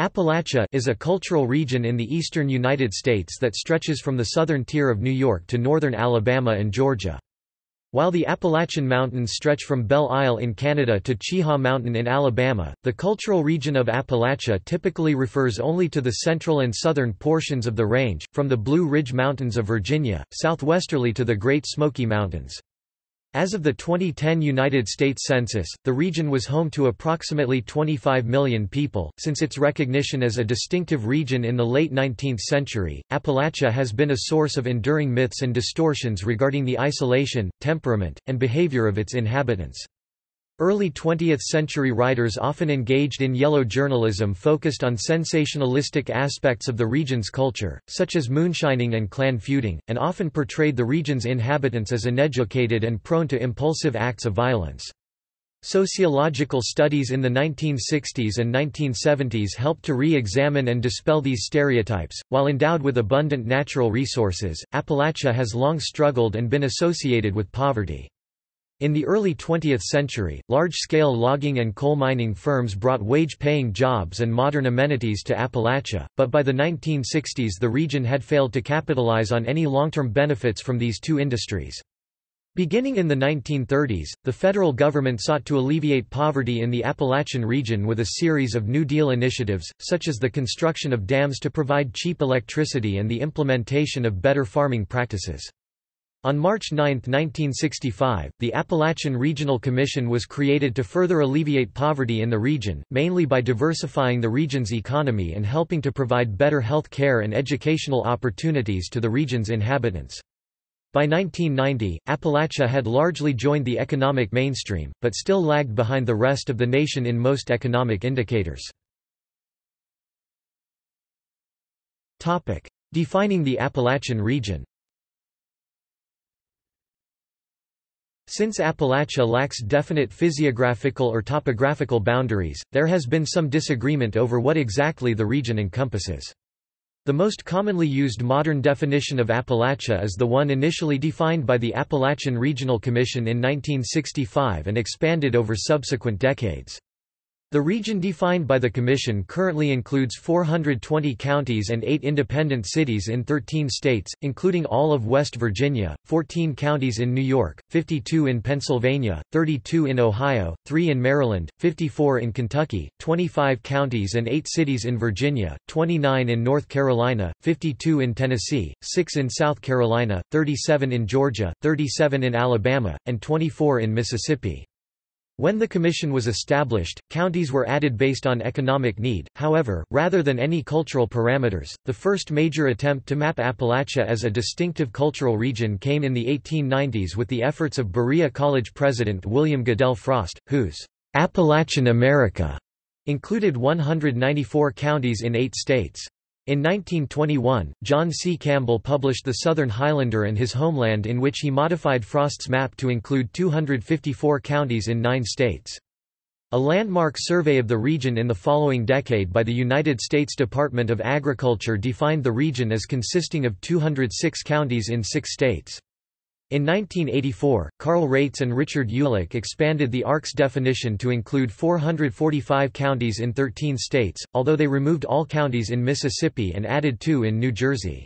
Appalachia is a cultural region in the eastern United States that stretches from the southern tier of New York to northern Alabama and Georgia. While the Appalachian Mountains stretch from Belle Isle in Canada to Cheaha Mountain in Alabama, the cultural region of Appalachia typically refers only to the central and southern portions of the range, from the Blue Ridge Mountains of Virginia, southwesterly to the Great Smoky Mountains. As of the 2010 United States Census, the region was home to approximately 25 million people. Since its recognition as a distinctive region in the late 19th century, Appalachia has been a source of enduring myths and distortions regarding the isolation, temperament, and behavior of its inhabitants. Early 20th-century writers often engaged in yellow journalism focused on sensationalistic aspects of the region's culture, such as moonshining and clan feuding, and often portrayed the region's inhabitants as uneducated and prone to impulsive acts of violence. Sociological studies in the 1960s and 1970s helped to re-examine and dispel these stereotypes. While endowed with abundant natural resources, Appalachia has long struggled and been associated with poverty. In the early 20th century, large-scale logging and coal mining firms brought wage-paying jobs and modern amenities to Appalachia, but by the 1960s the region had failed to capitalize on any long-term benefits from these two industries. Beginning in the 1930s, the federal government sought to alleviate poverty in the Appalachian region with a series of New Deal initiatives, such as the construction of dams to provide cheap electricity and the implementation of better farming practices. On March 9, 1965, the Appalachian Regional Commission was created to further alleviate poverty in the region, mainly by diversifying the region's economy and helping to provide better health care and educational opportunities to the region's inhabitants. By 1990, Appalachia had largely joined the economic mainstream, but still lagged behind the rest of the nation in most economic indicators. Defining the Appalachian region Since Appalachia lacks definite physiographical or topographical boundaries, there has been some disagreement over what exactly the region encompasses. The most commonly used modern definition of Appalachia is the one initially defined by the Appalachian Regional Commission in 1965 and expanded over subsequent decades. The region defined by the Commission currently includes 420 counties and 8 independent cities in 13 states, including all of West Virginia, 14 counties in New York, 52 in Pennsylvania, 32 in Ohio, 3 in Maryland, 54 in Kentucky, 25 counties and 8 cities in Virginia, 29 in North Carolina, 52 in Tennessee, 6 in South Carolina, 37 in Georgia, 37 in Alabama, and 24 in Mississippi. When the commission was established, counties were added based on economic need, however, rather than any cultural parameters. The first major attempt to map Appalachia as a distinctive cultural region came in the 1890s with the efforts of Berea College president William Goodell Frost, whose Appalachian America included 194 counties in eight states. In 1921, John C. Campbell published The Southern Highlander and His Homeland in which he modified Frost's map to include 254 counties in nine states. A landmark survey of the region in the following decade by the United States Department of Agriculture defined the region as consisting of 206 counties in six states. In 1984, Karl Raitz and Richard Ulack expanded the ARC's definition to include 445 counties in 13 states, although they removed all counties in Mississippi and added two in New Jersey.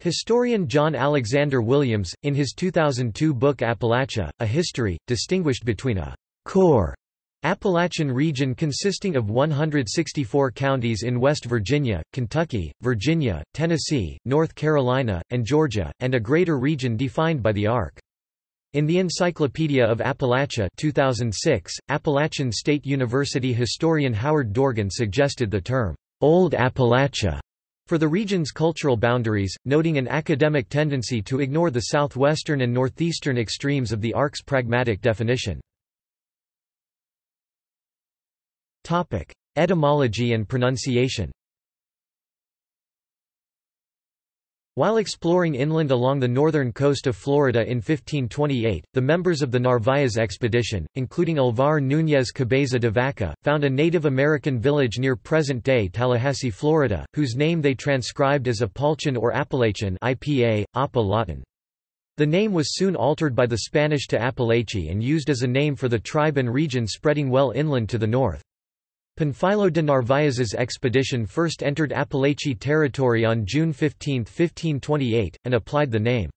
Historian John Alexander Williams, in his 2002 book Appalachia, A History, distinguished between a core Appalachian region consisting of 164 counties in West Virginia, Kentucky, Virginia, Tennessee, North Carolina, and Georgia, and a greater region defined by the ARC. In the Encyclopedia of Appalachia 2006, Appalachian State University historian Howard Dorgan suggested the term, Old Appalachia, for the region's cultural boundaries, noting an academic tendency to ignore the southwestern and northeastern extremes of the ARC's pragmatic definition. Topic: Etymology and pronunciation. While exploring inland along the northern coast of Florida in 1528, the members of the Narvaez expedition, including Alvar Núñez Cabeza de Vaca, found a Native American village near present-day Tallahassee, Florida, whose name they transcribed as Apalchian or Appalachian IPA, Latin. The name was soon altered by the Spanish to Appalachia and used as a name for the tribe and region spreading well inland to the north. Panfilo de Narvaez's expedition first entered Apalachee territory on June 15, 1528, and applied the name.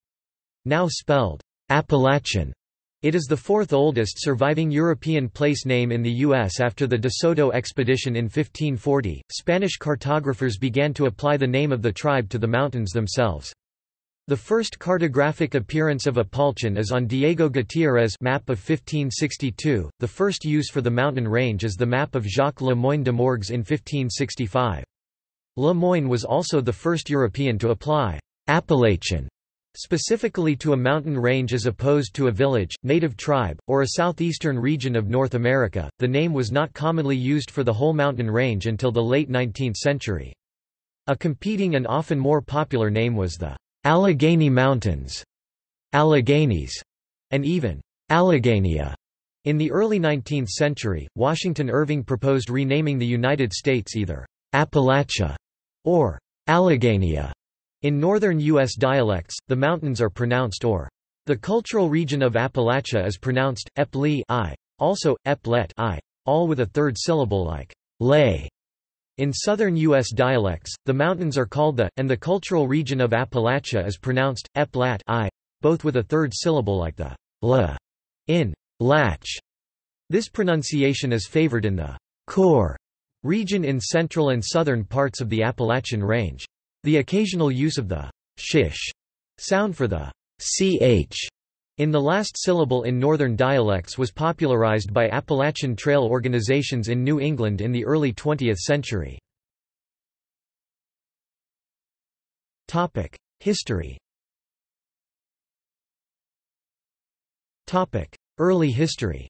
Now spelled Appalachian. It is the fourth oldest surviving European place name in the U.S. after the De Soto expedition in 1540. Spanish cartographers began to apply the name of the tribe to the mountains themselves. The first cartographic appearance of Apalchen is on Diego Gutiérrez map of 1562, the first use for the mountain range is the map of Jacques Le Moyne de Morgues in 1565. Le Moyne was also the first European to apply Appalachian specifically to a mountain range as opposed to a village, native tribe, or a southeastern region of North America. The name was not commonly used for the whole mountain range until the late 19th century. A competing and often more popular name was the Allegheny Mountains, Alleghenies, and even Alleghenia. In the early 19th century, Washington Irving proposed renaming the United States either Appalachia or Alleghenia. In northern U.S. dialects, the mountains are pronounced or. The cultural region of Appalachia is pronounced Epli i, also Eplet i, all with a third syllable like lay. In southern U.S. dialects, the mountains are called the, and the cultural region of Appalachia is pronounced, eplat i, both with a third syllable like the l in latch. This pronunciation is favored in the core region in central and southern parts of the Appalachian Range. The occasional use of the shish sound for the ch in the last syllable in Northern dialects was popularized by Appalachian Trail organizations in New England in the early 20th century. History Early history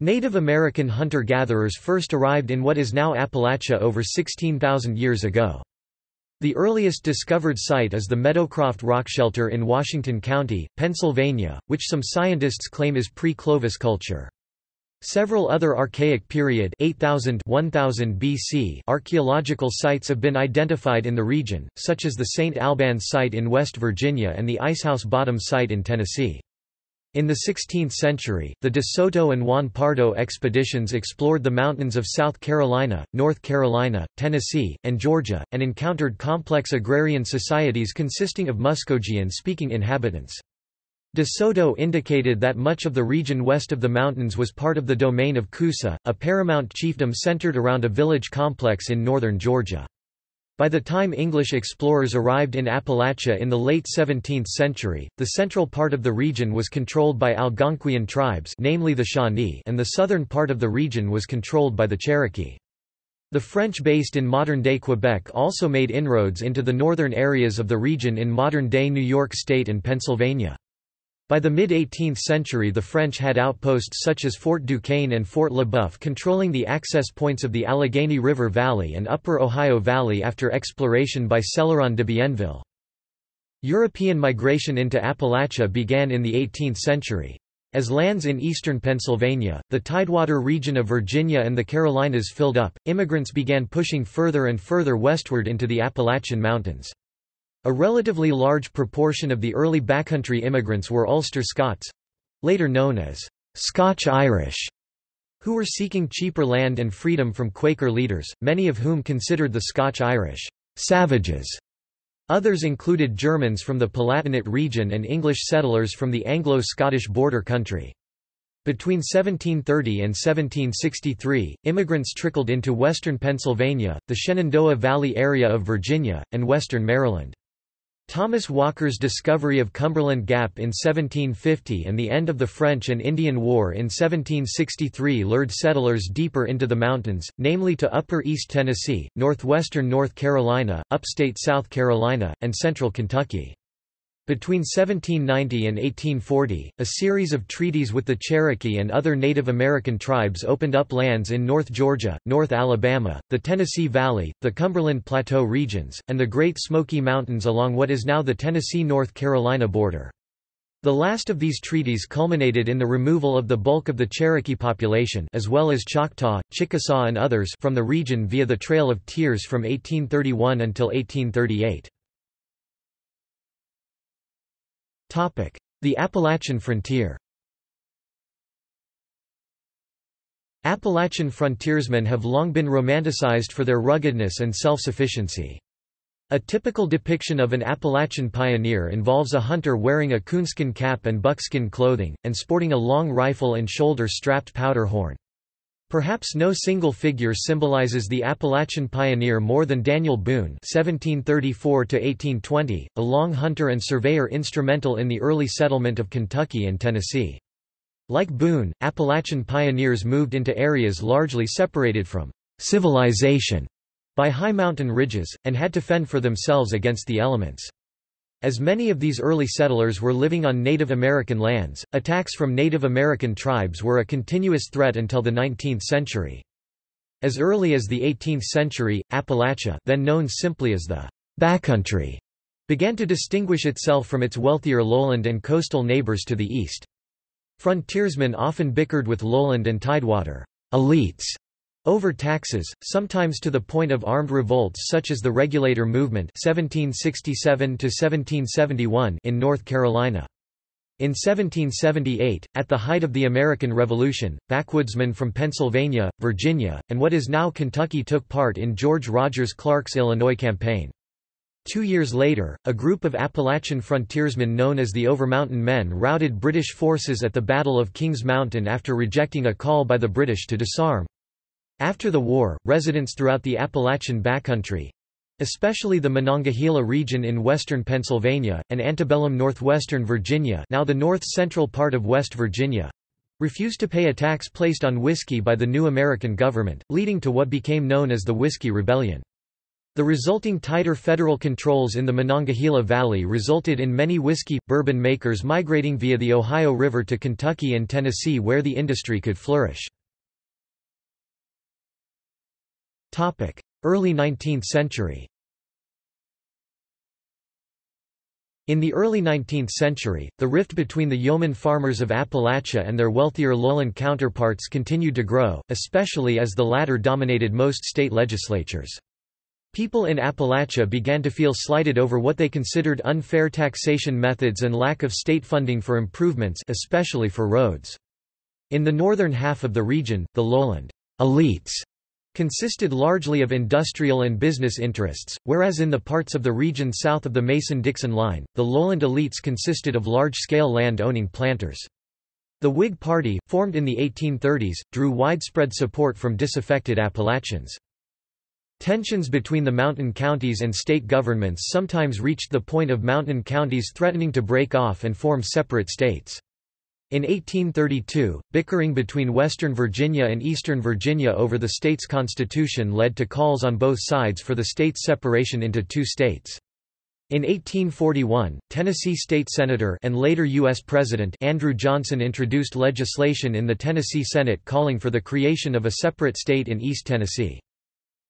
Native American hunter-gatherers first arrived in what is now Appalachia over 16,000 years ago. The earliest discovered site is the Meadowcroft Rock Shelter in Washington County, Pennsylvania, which some scientists claim is pre-Clovis culture. Several other Archaic period 8000 1000 BC archaeological sites have been identified in the region, such as the St. Albans site in West Virginia and the Icehouse Bottom site in Tennessee. In the 16th century, the De Soto and Juan Pardo expeditions explored the mountains of South Carolina, North Carolina, Tennessee, and Georgia, and encountered complex agrarian societies consisting of Muskogean-speaking inhabitants. De Soto indicated that much of the region west of the mountains was part of the domain of Coosa, a paramount chiefdom centered around a village complex in northern Georgia. By the time English explorers arrived in Appalachia in the late 17th century, the central part of the region was controlled by Algonquian tribes namely the Shawnee and the southern part of the region was controlled by the Cherokee. The French based in modern-day Quebec also made inroads into the northern areas of the region in modern-day New York State and Pennsylvania. By the mid-18th century the French had outposts such as Fort Duquesne and Fort Le Boeuf controlling the access points of the Allegheny River Valley and Upper Ohio Valley after exploration by Céloron de Bienville. European migration into Appalachia began in the 18th century. As lands in eastern Pennsylvania, the Tidewater region of Virginia and the Carolinas filled up, immigrants began pushing further and further westward into the Appalachian Mountains. A relatively large proportion of the early backcountry immigrants were Ulster Scots—later known as Scotch-Irish, who were seeking cheaper land and freedom from Quaker leaders, many of whom considered the Scotch-Irish savages. Others included Germans from the Palatinate region and English settlers from the Anglo-Scottish border country. Between 1730 and 1763, immigrants trickled into western Pennsylvania, the Shenandoah Valley area of Virginia, and western Maryland. Thomas Walker's discovery of Cumberland Gap in 1750 and the end of the French and Indian War in 1763 lured settlers deeper into the mountains, namely to upper East Tennessee, northwestern North Carolina, upstate South Carolina, and central Kentucky. Between 1790 and 1840, a series of treaties with the Cherokee and other Native American tribes opened up lands in North Georgia, North Alabama, the Tennessee Valley, the Cumberland Plateau regions, and the Great Smoky Mountains along what is now the Tennessee-North Carolina border. The last of these treaties culminated in the removal of the bulk of the Cherokee population as well as Choctaw, Chickasaw and others from the region via the Trail of Tears from 1831 until 1838. The Appalachian frontier Appalachian frontiersmen have long been romanticized for their ruggedness and self-sufficiency. A typical depiction of an Appalachian pioneer involves a hunter wearing a coonskin cap and buckskin clothing, and sporting a long rifle and shoulder-strapped powder horn. Perhaps no single figure symbolizes the Appalachian pioneer more than Daniel Boone (1734–1820), a long hunter and surveyor instrumental in the early settlement of Kentucky and Tennessee. Like Boone, Appalachian pioneers moved into areas largely separated from civilization by high mountain ridges, and had to fend for themselves against the elements. As many of these early settlers were living on Native American lands, attacks from Native American tribes were a continuous threat until the 19th century. As early as the 18th century, Appalachia then known simply as the backcountry began to distinguish itself from its wealthier lowland and coastal neighbors to the east. Frontiersmen often bickered with lowland and tidewater elites over taxes, sometimes to the point of armed revolts such as the Regulator Movement 1767 in North Carolina. In 1778, at the height of the American Revolution, backwoodsmen from Pennsylvania, Virginia, and what is now Kentucky took part in George Rogers Clark's Illinois campaign. Two years later, a group of Appalachian frontiersmen known as the Overmountain Men routed British forces at the Battle of Kings Mountain after rejecting a call by the British to disarm. After the war, residents throughout the Appalachian backcountry, especially the Monongahela region in western Pennsylvania, and antebellum northwestern Virginia now the north-central part of West Virginia, refused to pay a tax placed on whiskey by the new American government, leading to what became known as the Whiskey Rebellion. The resulting tighter federal controls in the Monongahela Valley resulted in many whiskey, bourbon makers migrating via the Ohio River to Kentucky and Tennessee where the industry could flourish. Early 19th century In the early 19th century, the rift between the yeoman farmers of Appalachia and their wealthier lowland counterparts continued to grow, especially as the latter dominated most state legislatures. People in Appalachia began to feel slighted over what they considered unfair taxation methods and lack of state funding for improvements especially for roads. In the northern half of the region, the lowland elites consisted largely of industrial and business interests, whereas in the parts of the region south of the Mason-Dixon line, the lowland elites consisted of large-scale land-owning planters. The Whig Party, formed in the 1830s, drew widespread support from disaffected Appalachians. Tensions between the mountain counties and state governments sometimes reached the point of mountain counties threatening to break off and form separate states. In 1832, bickering between Western Virginia and Eastern Virginia over the state's constitution led to calls on both sides for the state's separation into two states. In 1841, Tennessee State Senator and later U.S. President Andrew Johnson introduced legislation in the Tennessee Senate calling for the creation of a separate state in East Tennessee.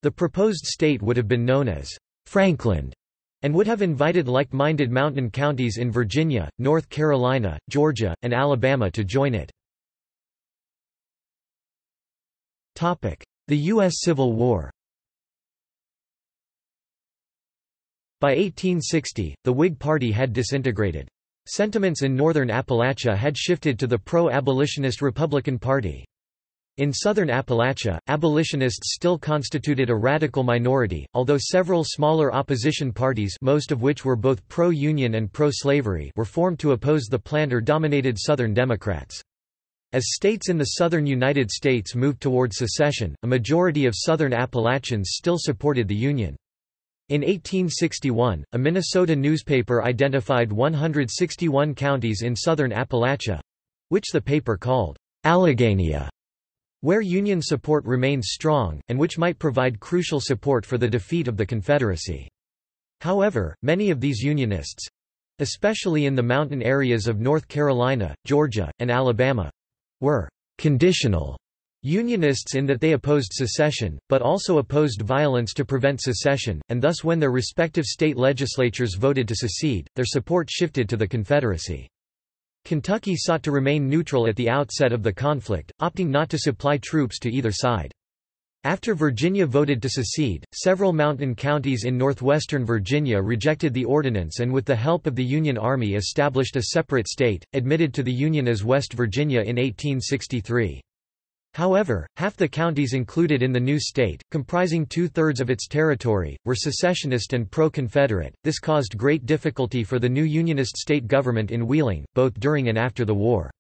The proposed state would have been known as Frankland and would have invited like-minded mountain counties in Virginia, North Carolina, Georgia, and Alabama to join it. The U.S. Civil War By 1860, the Whig Party had disintegrated. Sentiments in northern Appalachia had shifted to the pro-abolitionist Republican Party. In southern Appalachia, abolitionists still constituted a radical minority, although several smaller opposition parties most of which were both pro-union and pro-slavery were formed to oppose the planter-dominated Southern Democrats. As states in the southern United States moved toward secession, a majority of southern Appalachians still supported the Union. In 1861, a Minnesota newspaper identified 161 counties in southern Appalachia—which the paper called Alleghenia where Union support remains strong, and which might provide crucial support for the defeat of the Confederacy. However, many of these Unionists—especially in the mountain areas of North Carolina, Georgia, and Alabama—were «conditional» Unionists in that they opposed secession, but also opposed violence to prevent secession, and thus when their respective state legislatures voted to secede, their support shifted to the Confederacy. Kentucky sought to remain neutral at the outset of the conflict, opting not to supply troops to either side. After Virginia voted to secede, several mountain counties in northwestern Virginia rejected the ordinance and with the help of the Union Army established a separate state, admitted to the Union as West Virginia in 1863. However, half the counties included in the new state, comprising two-thirds of its territory, were secessionist and pro-Confederate. This caused great difficulty for the new Unionist state government in Wheeling, both during and after the war.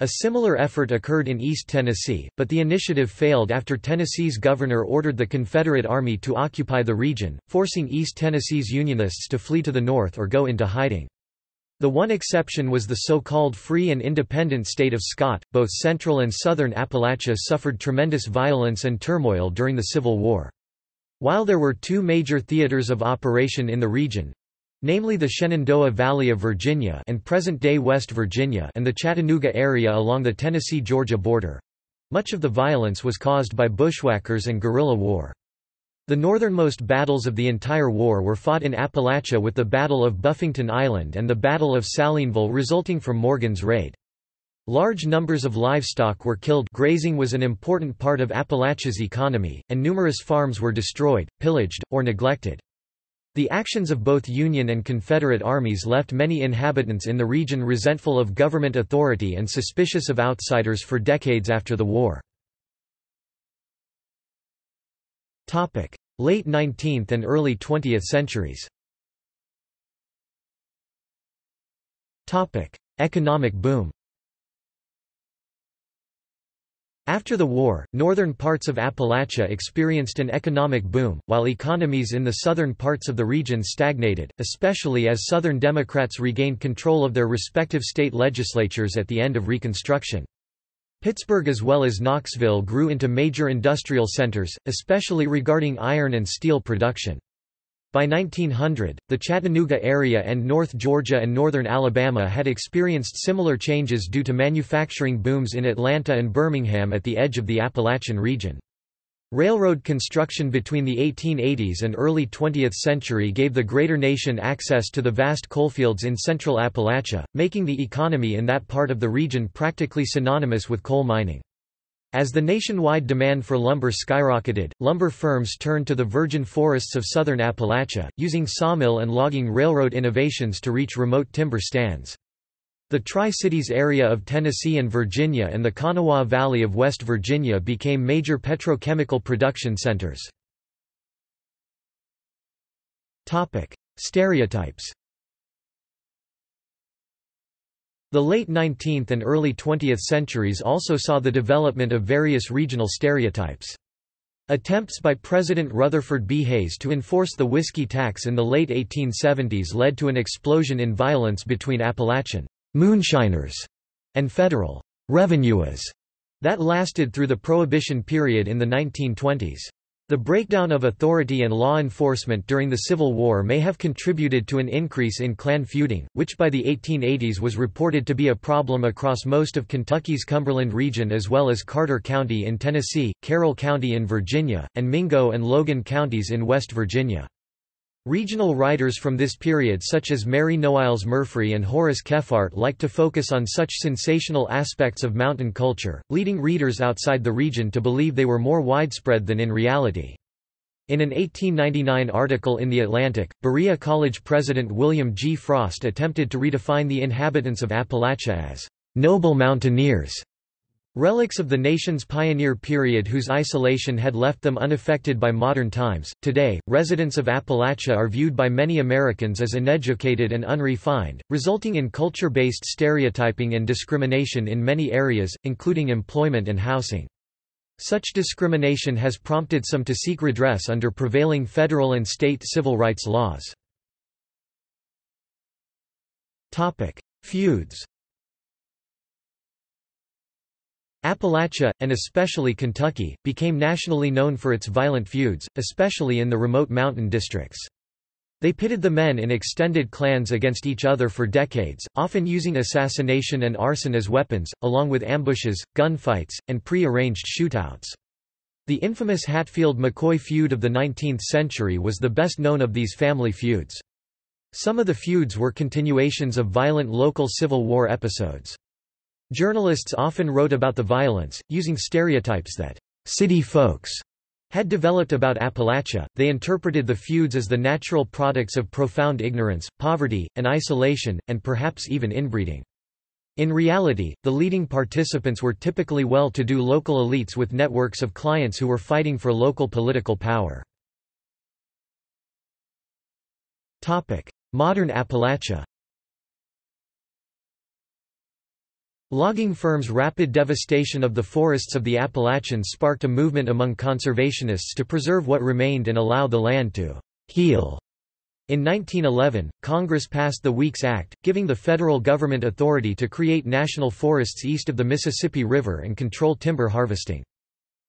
A similar effort occurred in East Tennessee, but the initiative failed after Tennessee's governor ordered the Confederate Army to occupy the region, forcing East Tennessee's Unionists to flee to the north or go into hiding. The one exception was the so-called free and independent state of Scott. Both central and southern Appalachia suffered tremendous violence and turmoil during the Civil War. While there were two major theaters of operation in the region, namely the Shenandoah Valley of Virginia and present-day West Virginia and the Chattanooga area along the Tennessee-Georgia border, much of the violence was caused by bushwhackers and guerrilla war. The northernmost battles of the entire war were fought in Appalachia with the Battle of Buffington Island and the Battle of Salineville resulting from Morgan's raid. Large numbers of livestock were killed grazing was an important part of Appalachia's economy, and numerous farms were destroyed, pillaged, or neglected. The actions of both Union and Confederate armies left many inhabitants in the region resentful of government authority and suspicious of outsiders for decades after the war. Late 19th and early 20th centuries Economic boom After the war, northern parts of Appalachia experienced an economic boom, while economies in the southern parts of the region stagnated, especially as Southern Democrats regained control of their respective state legislatures at the end of Reconstruction. Pittsburgh as well as Knoxville grew into major industrial centers, especially regarding iron and steel production. By 1900, the Chattanooga area and North Georgia and northern Alabama had experienced similar changes due to manufacturing booms in Atlanta and Birmingham at the edge of the Appalachian region. Railroad construction between the 1880s and early 20th century gave the greater nation access to the vast coalfields in central Appalachia, making the economy in that part of the region practically synonymous with coal mining. As the nationwide demand for lumber skyrocketed, lumber firms turned to the virgin forests of southern Appalachia, using sawmill and logging railroad innovations to reach remote timber stands. The Tri-Cities area of Tennessee and Virginia and the Kanawha Valley of West Virginia became major petrochemical production centers. Stereotypes The late 19th and early 20th centuries also saw the development of various regional stereotypes. Attempts by President Rutherford B. Hayes to enforce the whiskey tax in the late 1870s led to an explosion in violence between Appalachian moonshiners, and federal revenuers that lasted through the Prohibition period in the 1920s. The breakdown of authority and law enforcement during the Civil War may have contributed to an increase in clan feuding, which by the 1880s was reported to be a problem across most of Kentucky's Cumberland region as well as Carter County in Tennessee, Carroll County in Virginia, and Mingo and Logan counties in West Virginia. Regional writers from this period such as Mary Noailles Murfree and Horace Kephart like to focus on such sensational aspects of mountain culture, leading readers outside the region to believe they were more widespread than in reality. In an 1899 article in The Atlantic, Berea College president William G. Frost attempted to redefine the inhabitants of Appalachia as noble mountaineers Relics of the nation's pioneer period whose isolation had left them unaffected by modern times. Today, residents of Appalachia are viewed by many Americans as uneducated and unrefined, resulting in culture based stereotyping and discrimination in many areas, including employment and housing. Such discrimination has prompted some to seek redress under prevailing federal and state civil rights laws. Feuds Appalachia, and especially Kentucky, became nationally known for its violent feuds, especially in the remote mountain districts. They pitted the men in extended clans against each other for decades, often using assassination and arson as weapons, along with ambushes, gunfights, and pre-arranged shootouts. The infamous Hatfield-McCoy feud of the 19th century was the best known of these family feuds. Some of the feuds were continuations of violent local Civil War episodes. Journalists often wrote about the violence, using stereotypes that city folks had developed about Appalachia, they interpreted the feuds as the natural products of profound ignorance, poverty, and isolation, and perhaps even inbreeding. In reality, the leading participants were typically well-to-do local elites with networks of clients who were fighting for local political power. Modern Appalachia Logging firms' rapid devastation of the forests of the Appalachians sparked a movement among conservationists to preserve what remained and allow the land to heal. In 1911, Congress passed the Weeks Act, giving the federal government authority to create national forests east of the Mississippi River and control timber harvesting.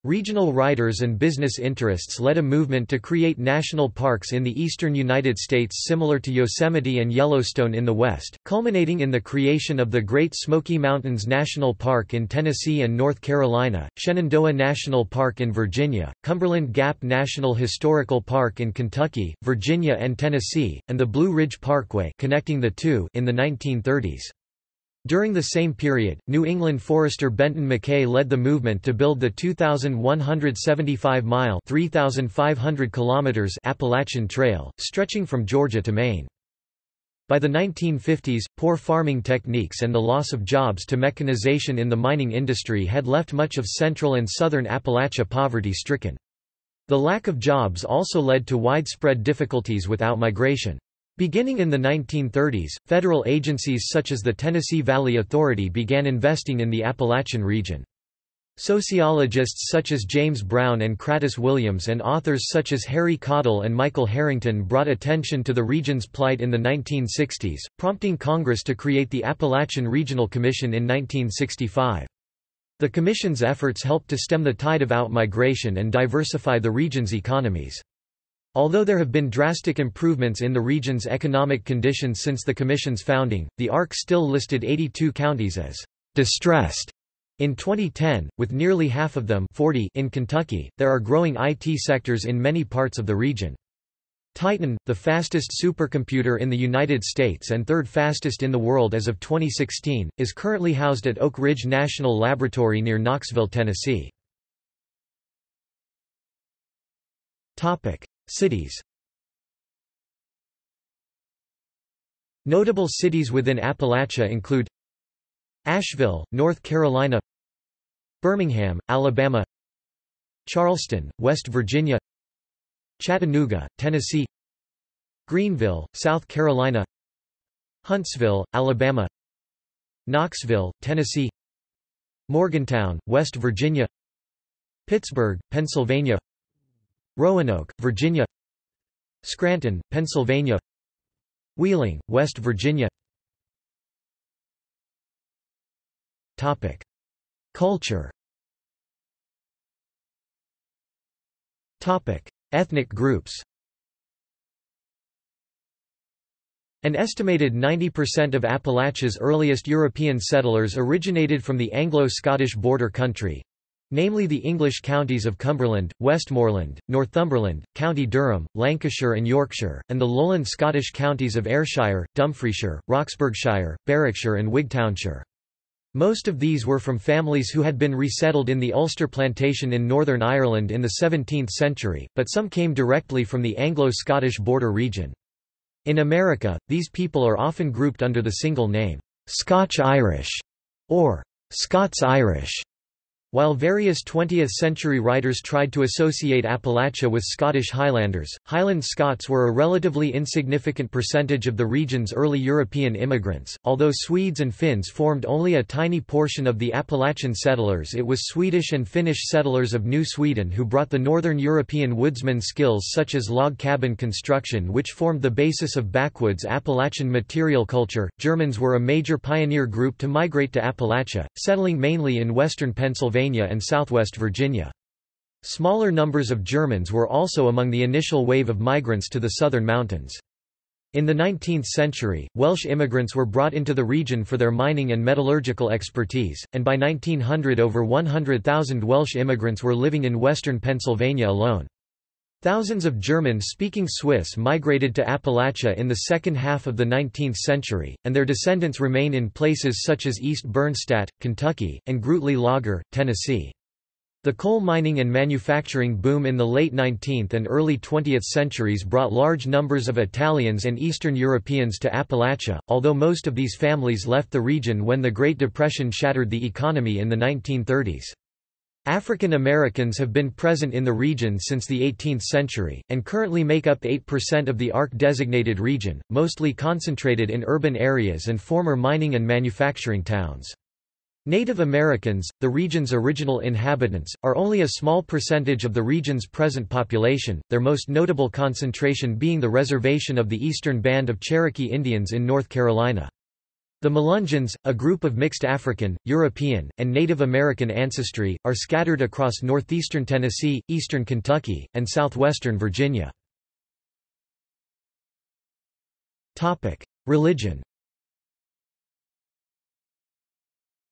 Regional writers and business interests led a movement to create national parks in the eastern United States similar to Yosemite and Yellowstone in the West, culminating in the creation of the Great Smoky Mountains National Park in Tennessee and North Carolina, Shenandoah National Park in Virginia, Cumberland Gap National Historical Park in Kentucky, Virginia and Tennessee, and the Blue Ridge Parkway connecting the two in the 1930s. During the same period, New England forester Benton MacKaye led the movement to build the 2,175-mile 3,500 kilometers Appalachian Trail, stretching from Georgia to Maine. By the 1950s, poor farming techniques and the loss of jobs to mechanization in the mining industry had left much of central and southern Appalachia poverty-stricken. The lack of jobs also led to widespread difficulties with outmigration. Beginning in the 1930s, federal agencies such as the Tennessee Valley Authority began investing in the Appalachian region. Sociologists such as James Brown and Cratis Williams and authors such as Harry Caudill and Michael Harrington brought attention to the region's plight in the 1960s, prompting Congress to create the Appalachian Regional Commission in 1965. The Commission's efforts helped to stem the tide of outmigration and diversify the region's economies. Although there have been drastic improvements in the region's economic conditions since the Commission's founding, the ARC still listed 82 counties as distressed. In 2010, with nearly half of them 40 in Kentucky, there are growing IT sectors in many parts of the region. Titan, the fastest supercomputer in the United States and third fastest in the world as of 2016, is currently housed at Oak Ridge National Laboratory near Knoxville, Tennessee. Cities. Notable cities within Appalachia include Asheville, North Carolina Birmingham, Alabama Charleston, West Virginia Chattanooga, Tennessee Greenville, South Carolina Huntsville, Alabama Knoxville, Tennessee Morgantown, West Virginia Pittsburgh, Pennsylvania Roanoke, Virginia. Scranton, Pennsylvania. Wheeling, West Virginia. Topic. Culture. Topic. Ethnic groups. An estimated 90% of Appalachia's earliest European settlers originated from the Anglo-Scottish border country, namely the English counties of Cumberland, Westmoreland, Northumberland, County Durham, Lancashire and Yorkshire, and the lowland Scottish counties of Ayrshire, Dumfriesshire, Roxburghshire, Berwickshire and Wigtownshire. Most of these were from families who had been resettled in the Ulster plantation in Northern Ireland in the 17th century, but some came directly from the Anglo-Scottish border region. In America, these people are often grouped under the single name, Scotch-Irish, or Scots-Irish. While various 20th-century writers tried to associate Appalachia with Scottish Highlanders, Highland Scots were a relatively insignificant percentage of the region's early European immigrants. Although Swedes and Finns formed only a tiny portion of the Appalachian settlers it was Swedish and Finnish settlers of New Sweden who brought the northern European woodsman skills such as log cabin construction which formed the basis of backwoods Appalachian material culture. Germans were a major pioneer group to migrate to Appalachia, settling mainly in western Pennsylvania Pennsylvania and southwest Virginia. Smaller numbers of Germans were also among the initial wave of migrants to the southern mountains. In the 19th century, Welsh immigrants were brought into the region for their mining and metallurgical expertise, and by 1900 over 100,000 Welsh immigrants were living in western Pennsylvania alone. Thousands of German-speaking Swiss migrated to Appalachia in the second half of the 19th century, and their descendants remain in places such as East Bernstadt, Kentucky, and Gruetli-Laager, Tennessee. The coal mining and manufacturing boom in the late 19th and early 20th centuries brought large numbers of Italians and Eastern Europeans to Appalachia, although most of these families left the region when the Great Depression shattered the economy in the 1930s. African Americans have been present in the region since the 18th century, and currently make up 8% of the ARC-designated region, mostly concentrated in urban areas and former mining and manufacturing towns. Native Americans, the region's original inhabitants, are only a small percentage of the region's present population, their most notable concentration being the reservation of the Eastern Band of Cherokee Indians in North Carolina. The Melungeons, a group of mixed African, European, and Native American ancestry, are scattered across northeastern Tennessee, eastern Kentucky, and southwestern Virginia. Religion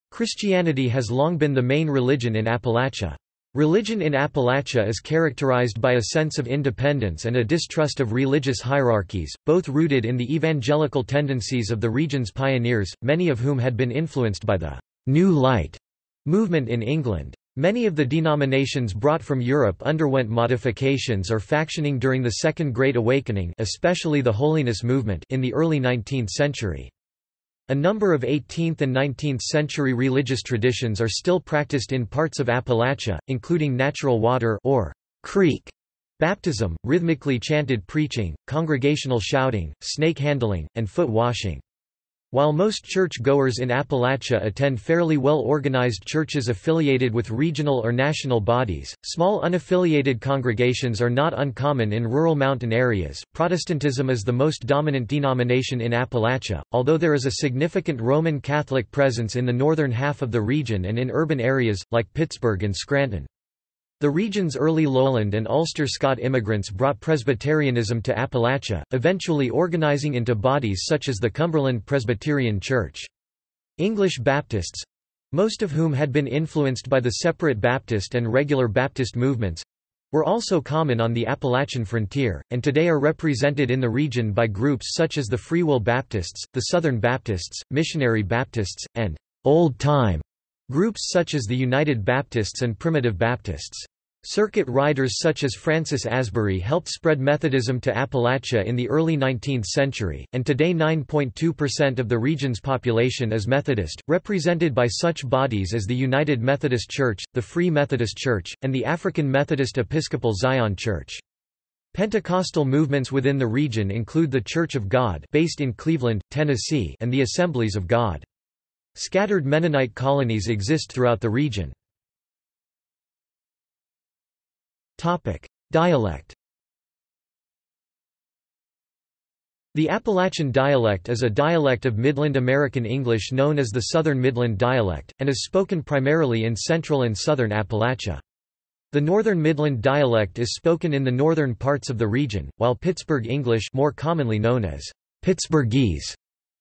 Christianity has long been the main religion in Appalachia. Religion in Appalachia is characterized by a sense of independence and a distrust of religious hierarchies, both rooted in the evangelical tendencies of the region's pioneers, many of whom had been influenced by the New Light movement in England. Many of the denominations brought from Europe underwent modifications or factioning during the Second Great Awakening especially the Holiness movement in the early 19th century. A number of 18th and 19th century religious traditions are still practiced in parts of Appalachia, including natural water or creek baptism, rhythmically chanted preaching, congregational shouting, snake handling, and foot washing. While most church-goers in Appalachia attend fairly well-organized churches affiliated with regional or national bodies, small unaffiliated congregations are not uncommon in rural mountain areas. Protestantism is the most dominant denomination in Appalachia, although there is a significant Roman Catholic presence in the northern half of the region and in urban areas, like Pittsburgh and Scranton. The region's early lowland and Ulster Scot immigrants brought Presbyterianism to Appalachia, eventually organizing into bodies such as the Cumberland Presbyterian Church. English Baptists—most of whom had been influenced by the separate Baptist and regular Baptist movements, were also common on the Appalachian frontier, and today are represented in the region by groups such as the Free Will Baptists, the Southern Baptists, Missionary Baptists, and Old Time groups such as the United Baptists and Primitive Baptists. Circuit riders such as Francis Asbury helped spread Methodism to Appalachia in the early 19th century, and today 9.2% of the region's population is Methodist, represented by such bodies as the United Methodist Church, the Free Methodist Church, and the African Methodist Episcopal Zion Church. Pentecostal movements within the region include the Church of God based in Cleveland, Tennessee and the Assemblies of God. Scattered Mennonite colonies exist throughout the region. Dialect The Appalachian dialect is a dialect of Midland American English known as the Southern Midland dialect, and is spoken primarily in central and southern Appalachia. The Northern Midland dialect is spoken in the northern parts of the region, while Pittsburgh English more commonly known as Pittsburghese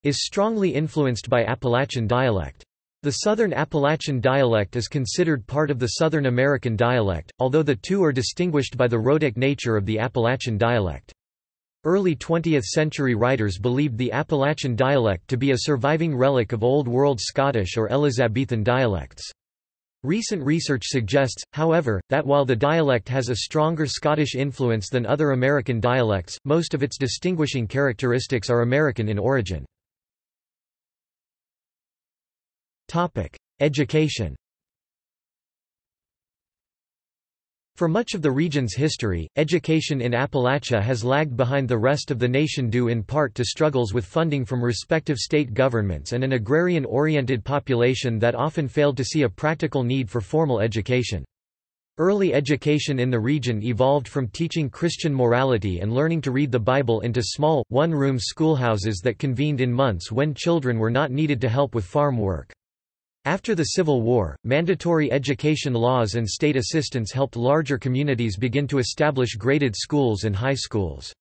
is strongly influenced by Appalachian dialect. The Southern Appalachian dialect is considered part of the Southern American dialect, although the two are distinguished by the rhotic nature of the Appalachian dialect. Early 20th-century writers believed the Appalachian dialect to be a surviving relic of Old World Scottish or Elizabethan dialects. Recent research suggests, however, that while the dialect has a stronger Scottish influence than other American dialects, most of its distinguishing characteristics are American in origin. Education For much of the region's history, education in Appalachia has lagged behind the rest of the nation due in part to struggles with funding from respective state governments and an agrarian-oriented population that often failed to see a practical need for formal education. Early education in the region evolved from teaching Christian morality and learning to read the Bible into small, one-room schoolhouses that convened in months when children were not needed to help with farm work. After the Civil War, mandatory education laws and state assistance helped larger communities begin to establish graded schools and high schools.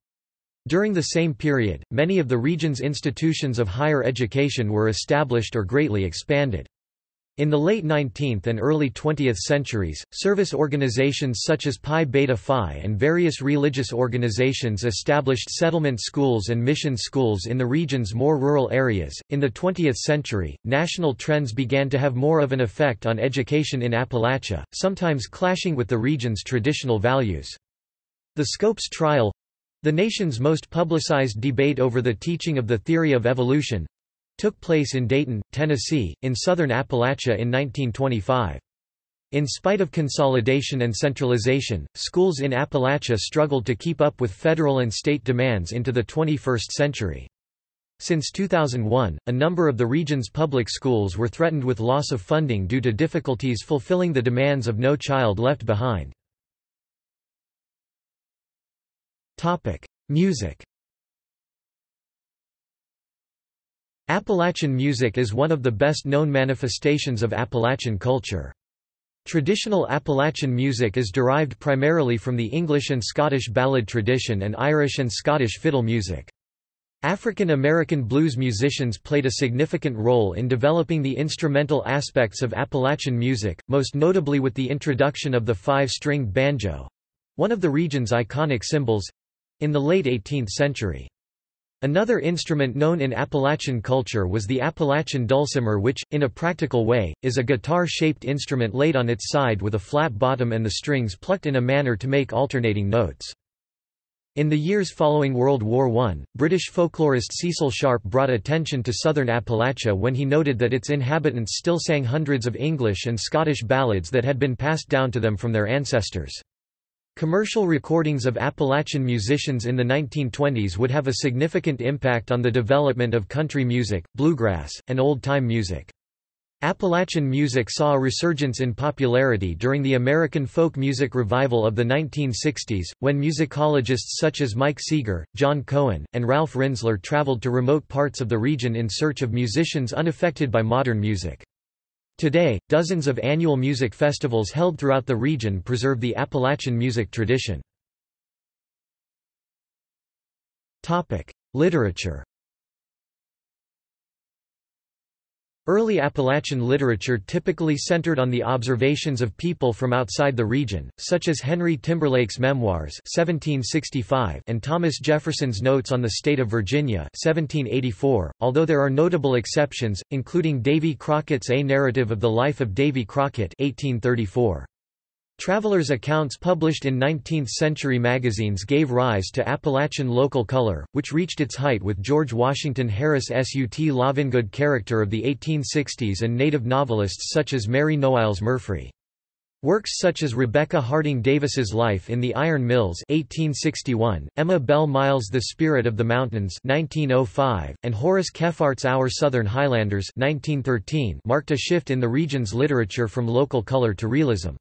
During the same period, many of the region's institutions of higher education were established or greatly expanded. In the late 19th and early 20th centuries, service organizations such as Pi Beta Phi and various religious organizations established settlement schools and mission schools in the region's more rural areas. In the 20th century, national trends began to have more of an effect on education in Appalachia, sometimes clashing with the region's traditional values. The Scopes trial the nation's most publicized debate over the teaching of the theory of evolution took place in Dayton, Tennessee, in southern Appalachia in 1925. In spite of consolidation and centralization, schools in Appalachia struggled to keep up with federal and state demands into the 21st century. Since 2001, a number of the region's public schools were threatened with loss of funding due to difficulties fulfilling the demands of No Child Left Behind. Music Appalachian music is one of the best-known manifestations of Appalachian culture. Traditional Appalachian music is derived primarily from the English and Scottish ballad tradition and Irish and Scottish fiddle music. African American blues musicians played a significant role in developing the instrumental aspects of Appalachian music, most notably with the introduction of the five-stringed banjo—one of the region's iconic symbols—in the late 18th century. Another instrument known in Appalachian culture was the Appalachian dulcimer which, in a practical way, is a guitar-shaped instrument laid on its side with a flat bottom and the strings plucked in a manner to make alternating notes. In the years following World War I, British folklorist Cecil Sharp brought attention to southern Appalachia when he noted that its inhabitants still sang hundreds of English and Scottish ballads that had been passed down to them from their ancestors. Commercial recordings of Appalachian musicians in the 1920s would have a significant impact on the development of country music, bluegrass, and old-time music. Appalachian music saw a resurgence in popularity during the American folk music revival of the 1960s, when musicologists such as Mike Seeger, John Cohen, and Ralph Rinzler traveled to remote parts of the region in search of musicians unaffected by modern music. Today, dozens of annual music festivals held throughout the region preserve the Appalachian music tradition. Literature Early Appalachian literature typically centered on the observations of people from outside the region, such as Henry Timberlake's Memoirs 1765 and Thomas Jefferson's Notes on the State of Virginia 1784, although there are notable exceptions, including Davy Crockett's A Narrative of the Life of Davy Crockett 1834. Travelers' accounts published in 19th-century magazines gave rise to Appalachian local color, which reached its height with George Washington Harris' Sut Lovingood character of the 1860s and native novelists such as Mary Noailles Murfree. Works such as Rebecca Harding Davis's Life in the Iron Mills 1861, Emma Bell Miles' The Spirit of the Mountains 1905, and Horace Kephart's Our Southern Highlanders 1913 marked a shift in the region's literature from local color to realism.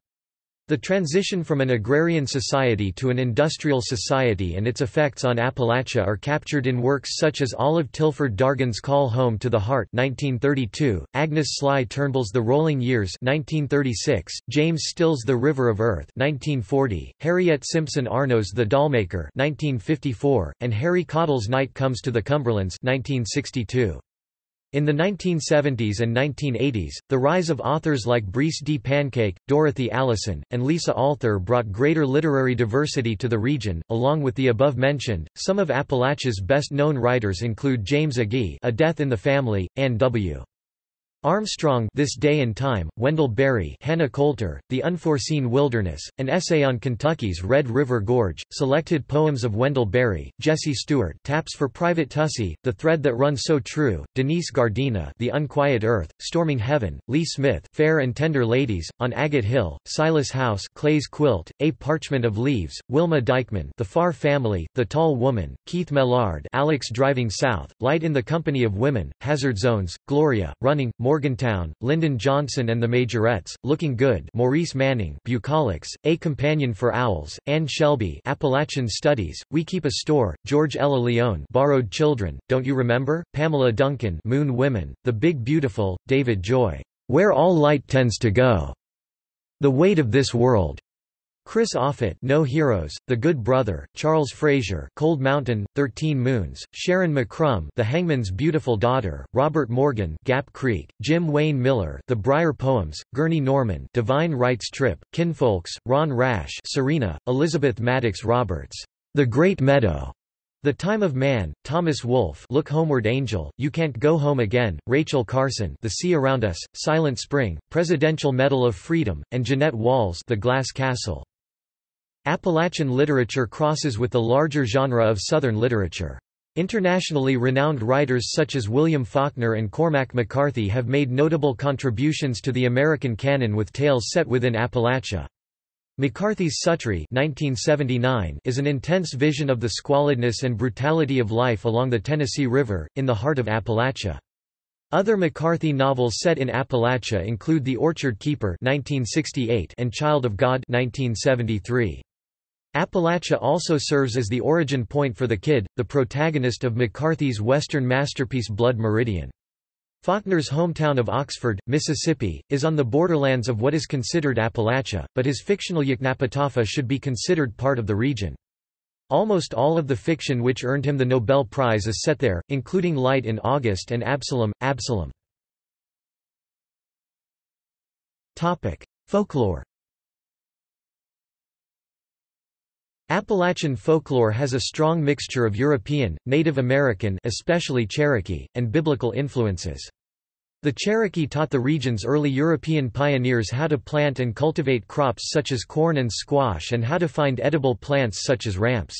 The transition from an agrarian society to an industrial society and its effects on Appalachia are captured in works such as Olive Tilford Dargan's Call Home to the Heart 1932, Agnes Sligh Turnbull's The Rolling Years 1936, James Still's The River of Earth 1940, Harriet Simpson Arnow's The Dollmaker 1954, and Harry Caudill's Night Comes to the Cumberlands 1962. In the 1970s and 1980s, the rise of authors like Breece D. Pancake, Dorothy Allison, and Lisa Alther brought greater literary diversity to the region. Along with the above mentioned, some of Appalachia's best-known writers include James Agee, A Death in the Family, Ann W. Armstrong This Day and Time, Wendell Berry Hannah Coulter, The Unforeseen Wilderness, an essay on Kentucky's Red River Gorge, selected poems of Wendell Berry, Jesse Stuart Taps for Private Tussey, The Thread That Runs So True, Denise Giardina The Unquiet Earth, Storming Heaven, Lee Smith Fair and Tender Ladies, On Agate Hill, Silas House Clay's Quilt, A Parchment of Leaves, Wilma Dykeman The Far Family, The Tall Woman, Keith Maillard Alex Driving South, Light in the Company of Women, Hazard Zones, Gloria, Running, Morgantown, Lyndon Johnson and the Majorettes, Looking Good Maurice Manning Bucolics, A Companion for Owls, Anne Shelby Appalachian Studies, We Keep a Store, George Ella Lyon Borrowed Children, Don't You Remember, Pamela Duncan Moon Women, The Big Beautiful, David Joy, Where All Light Tends to Go, The Weight of This World, Chris Offutt No Heroes, The Good Brother, Charles Frazier Cold Mountain, Thirteen Moons, Sharyn McCrumb The Hangman's Beautiful Daughter, Robert Morgan Gap Creek, Jim Wayne Miller The Briar Poems, Gurney Norman Divine Rights Trip, Kinfolks, Ron Rash Serena, Elizabeth Madox Roberts, The Great Meadow, The Time of Man, Thomas Wolfe Look Homeward Angel, You Can't Go Home Again, Rachel Carson The Sea Around Us, Silent Spring, Presidential Medal of Freedom, and Jeannette Walls The Glass Castle. Appalachian literature crosses with the larger genre of Southern literature. Internationally renowned writers such as William Faulkner and Cormac McCarthy have made notable contributions to the American canon with tales set within Appalachia. McCarthy's 1979 is an intense vision of the squalidness and brutality of life along the Tennessee River, in the heart of Appalachia. Other McCarthy novels set in Appalachia include The Orchard Keeper 1968 and Child of God 1973. Appalachia also serves as the origin point for the Kid, the protagonist of McCarthy's Western masterpiece Blood Meridian. Faulkner's hometown of Oxford, Mississippi, is on the borderlands of what is considered Appalachia, but his fictional Yoknapatawpha should be considered part of the region. Almost all of the fiction which earned him the Nobel Prize is set there, including Light in August and Absalom, Absalom. Folklore Appalachian folklore has a strong mixture of European, Native American especially Cherokee, and biblical influences. The Cherokee taught the region's early European pioneers how to plant and cultivate crops such as corn and squash and how to find edible plants such as ramps.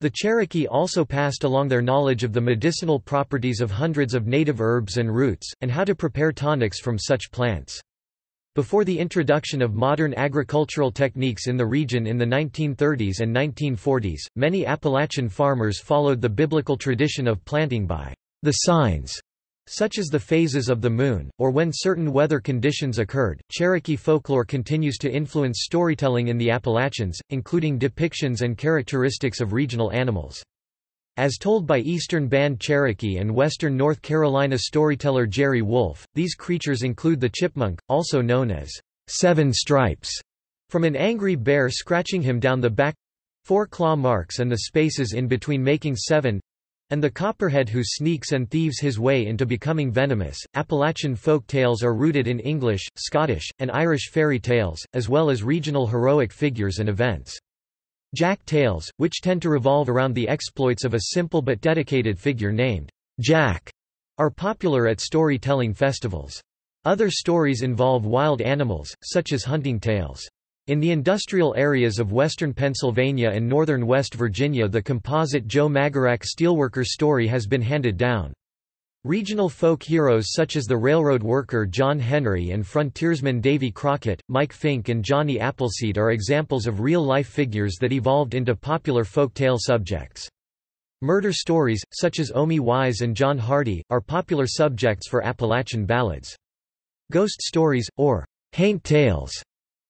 The Cherokee also passed along their knowledge of the medicinal properties of hundreds of native herbs and roots, and how to prepare tonics from such plants. Before the introduction of modern agricultural techniques in the region in the 1930s and 1940s, many Appalachian farmers followed the biblical tradition of planting by the signs, such as the phases of the moon, or when certain weather conditions occurred. Cherokee folklore continues to influence storytelling in the Appalachians, including depictions and characteristics of regional animals. As told by Eastern Band Cherokee and Western North Carolina storyteller Jerry Wolfe, these creatures include the chipmunk, also known as Seven Stripes, from an angry bear scratching him down the back four claw marks and the spaces in between making seven and the copperhead who sneaks and thieves his way into becoming venomous. Appalachian folk tales are rooted in English, Scottish, and Irish fairy tales, as well as regional heroic figures and events. Jack tales, which tend to revolve around the exploits of a simple but dedicated figure named Jack, are popular at storytelling festivals. Other stories involve wild animals, such as hunting tales. In the industrial areas of western Pennsylvania and northern West Virginia the composite Joe Magarac steelworker story has been handed down. Regional folk heroes such as the railroad worker John Henry and frontiersman Davy Crockett, Mike Fink and Johnny Appleseed are examples of real-life figures that evolved into popular folk tale subjects. Murder stories, such as Omie Wise and John Hardy, are popular subjects for Appalachian ballads. Ghost stories, or haint tales,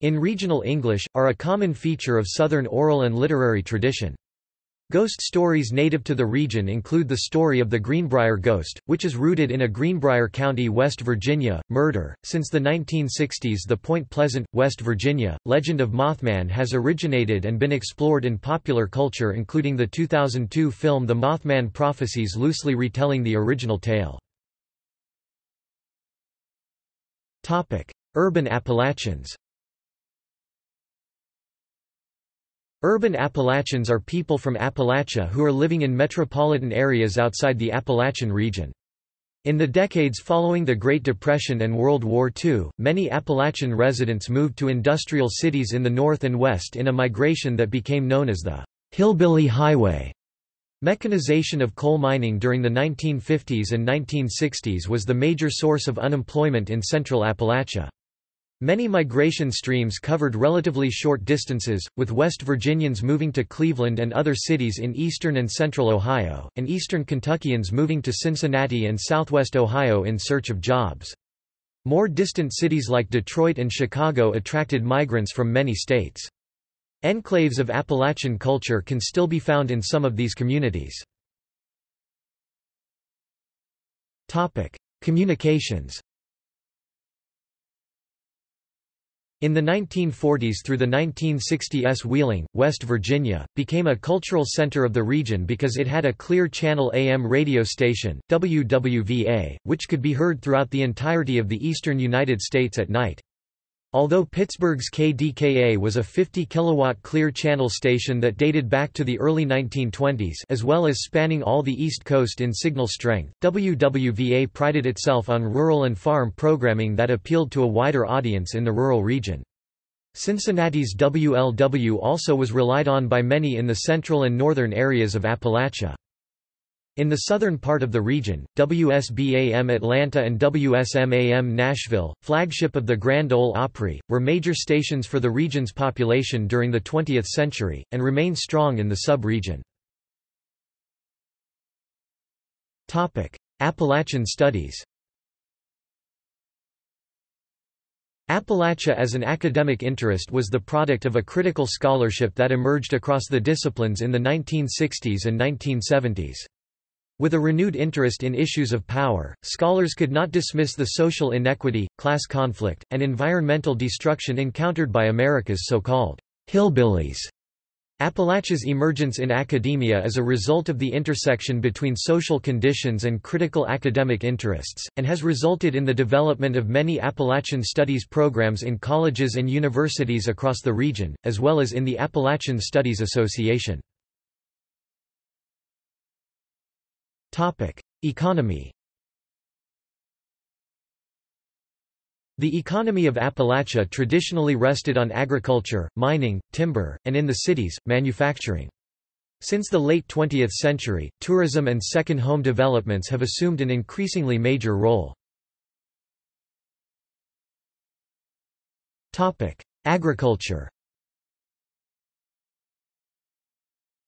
in regional English, are a common feature of Southern oral and literary tradition. Ghost stories native to the region include the story of the Greenbrier Ghost, which is rooted in a Greenbrier County, West Virginia, murder. Since the 1960s, the Point Pleasant, West Virginia, legend of Mothman has originated and been explored in popular culture, including the 2002 film The Mothman Prophecies, loosely retelling the original tale. Topic: Urban Appalachians. Urban Appalachians are people from Appalachia who are living in metropolitan areas outside the Appalachian region. In the decades following the Great Depression and World War II, many Appalachian residents moved to industrial cities in the north and west in a migration that became known as the Hillbilly Highway. Mechanization of coal mining during the 1950s and 1960s was the major source of unemployment in central Appalachia. Many migration streams covered relatively short distances, with West Virginians moving to Cleveland and other cities in eastern and central Ohio, and eastern Kentuckians moving to Cincinnati and southwest Ohio in search of jobs. More distant cities like Detroit and Chicago attracted migrants from many states. Enclaves of Appalachian culture can still be found in some of these communities. Communications In the 1940s through the 1960s Wheeling, West Virginia, became a cultural center of the region because it had a clear channel AM radio station, WWVA, which could be heard throughout the entirety of the eastern United States at night. Although Pittsburgh's KDKA was a 50 kilowatt clear channel station that dated back to the early 1920s as well as spanning all the East Coast in signal strength, WWVA prided itself on rural and farm programming that appealed to a wider audience in the rural region. Cincinnati's WLW also was relied on by many in the central and northern areas of Appalachia. In the southern part of the region, WSBAM Atlanta and WSMAM Nashville, flagship of the Grand Ole Opry, were major stations for the region's population during the 20th century, and remain strong in the sub-region. Appalachian studies Appalachia as an academic interest was the product of a critical scholarship that emerged across the disciplines in the 1960s and 1970s. With a renewed interest in issues of power, scholars could not dismiss the social inequity, class conflict, and environmental destruction encountered by America's so-called hillbillies. Appalachia's emergence in academia is a result of the intersection between social conditions and critical academic interests, and has resulted in the development of many Appalachian studies programs in colleges and universities across the region, as well as in the Appalachian Studies Association. Economy The economy of Appalachia traditionally rested on agriculture, mining, timber, and in the cities, manufacturing. Since the late 20th century, tourism and second home developments have assumed an increasingly major role. Agriculture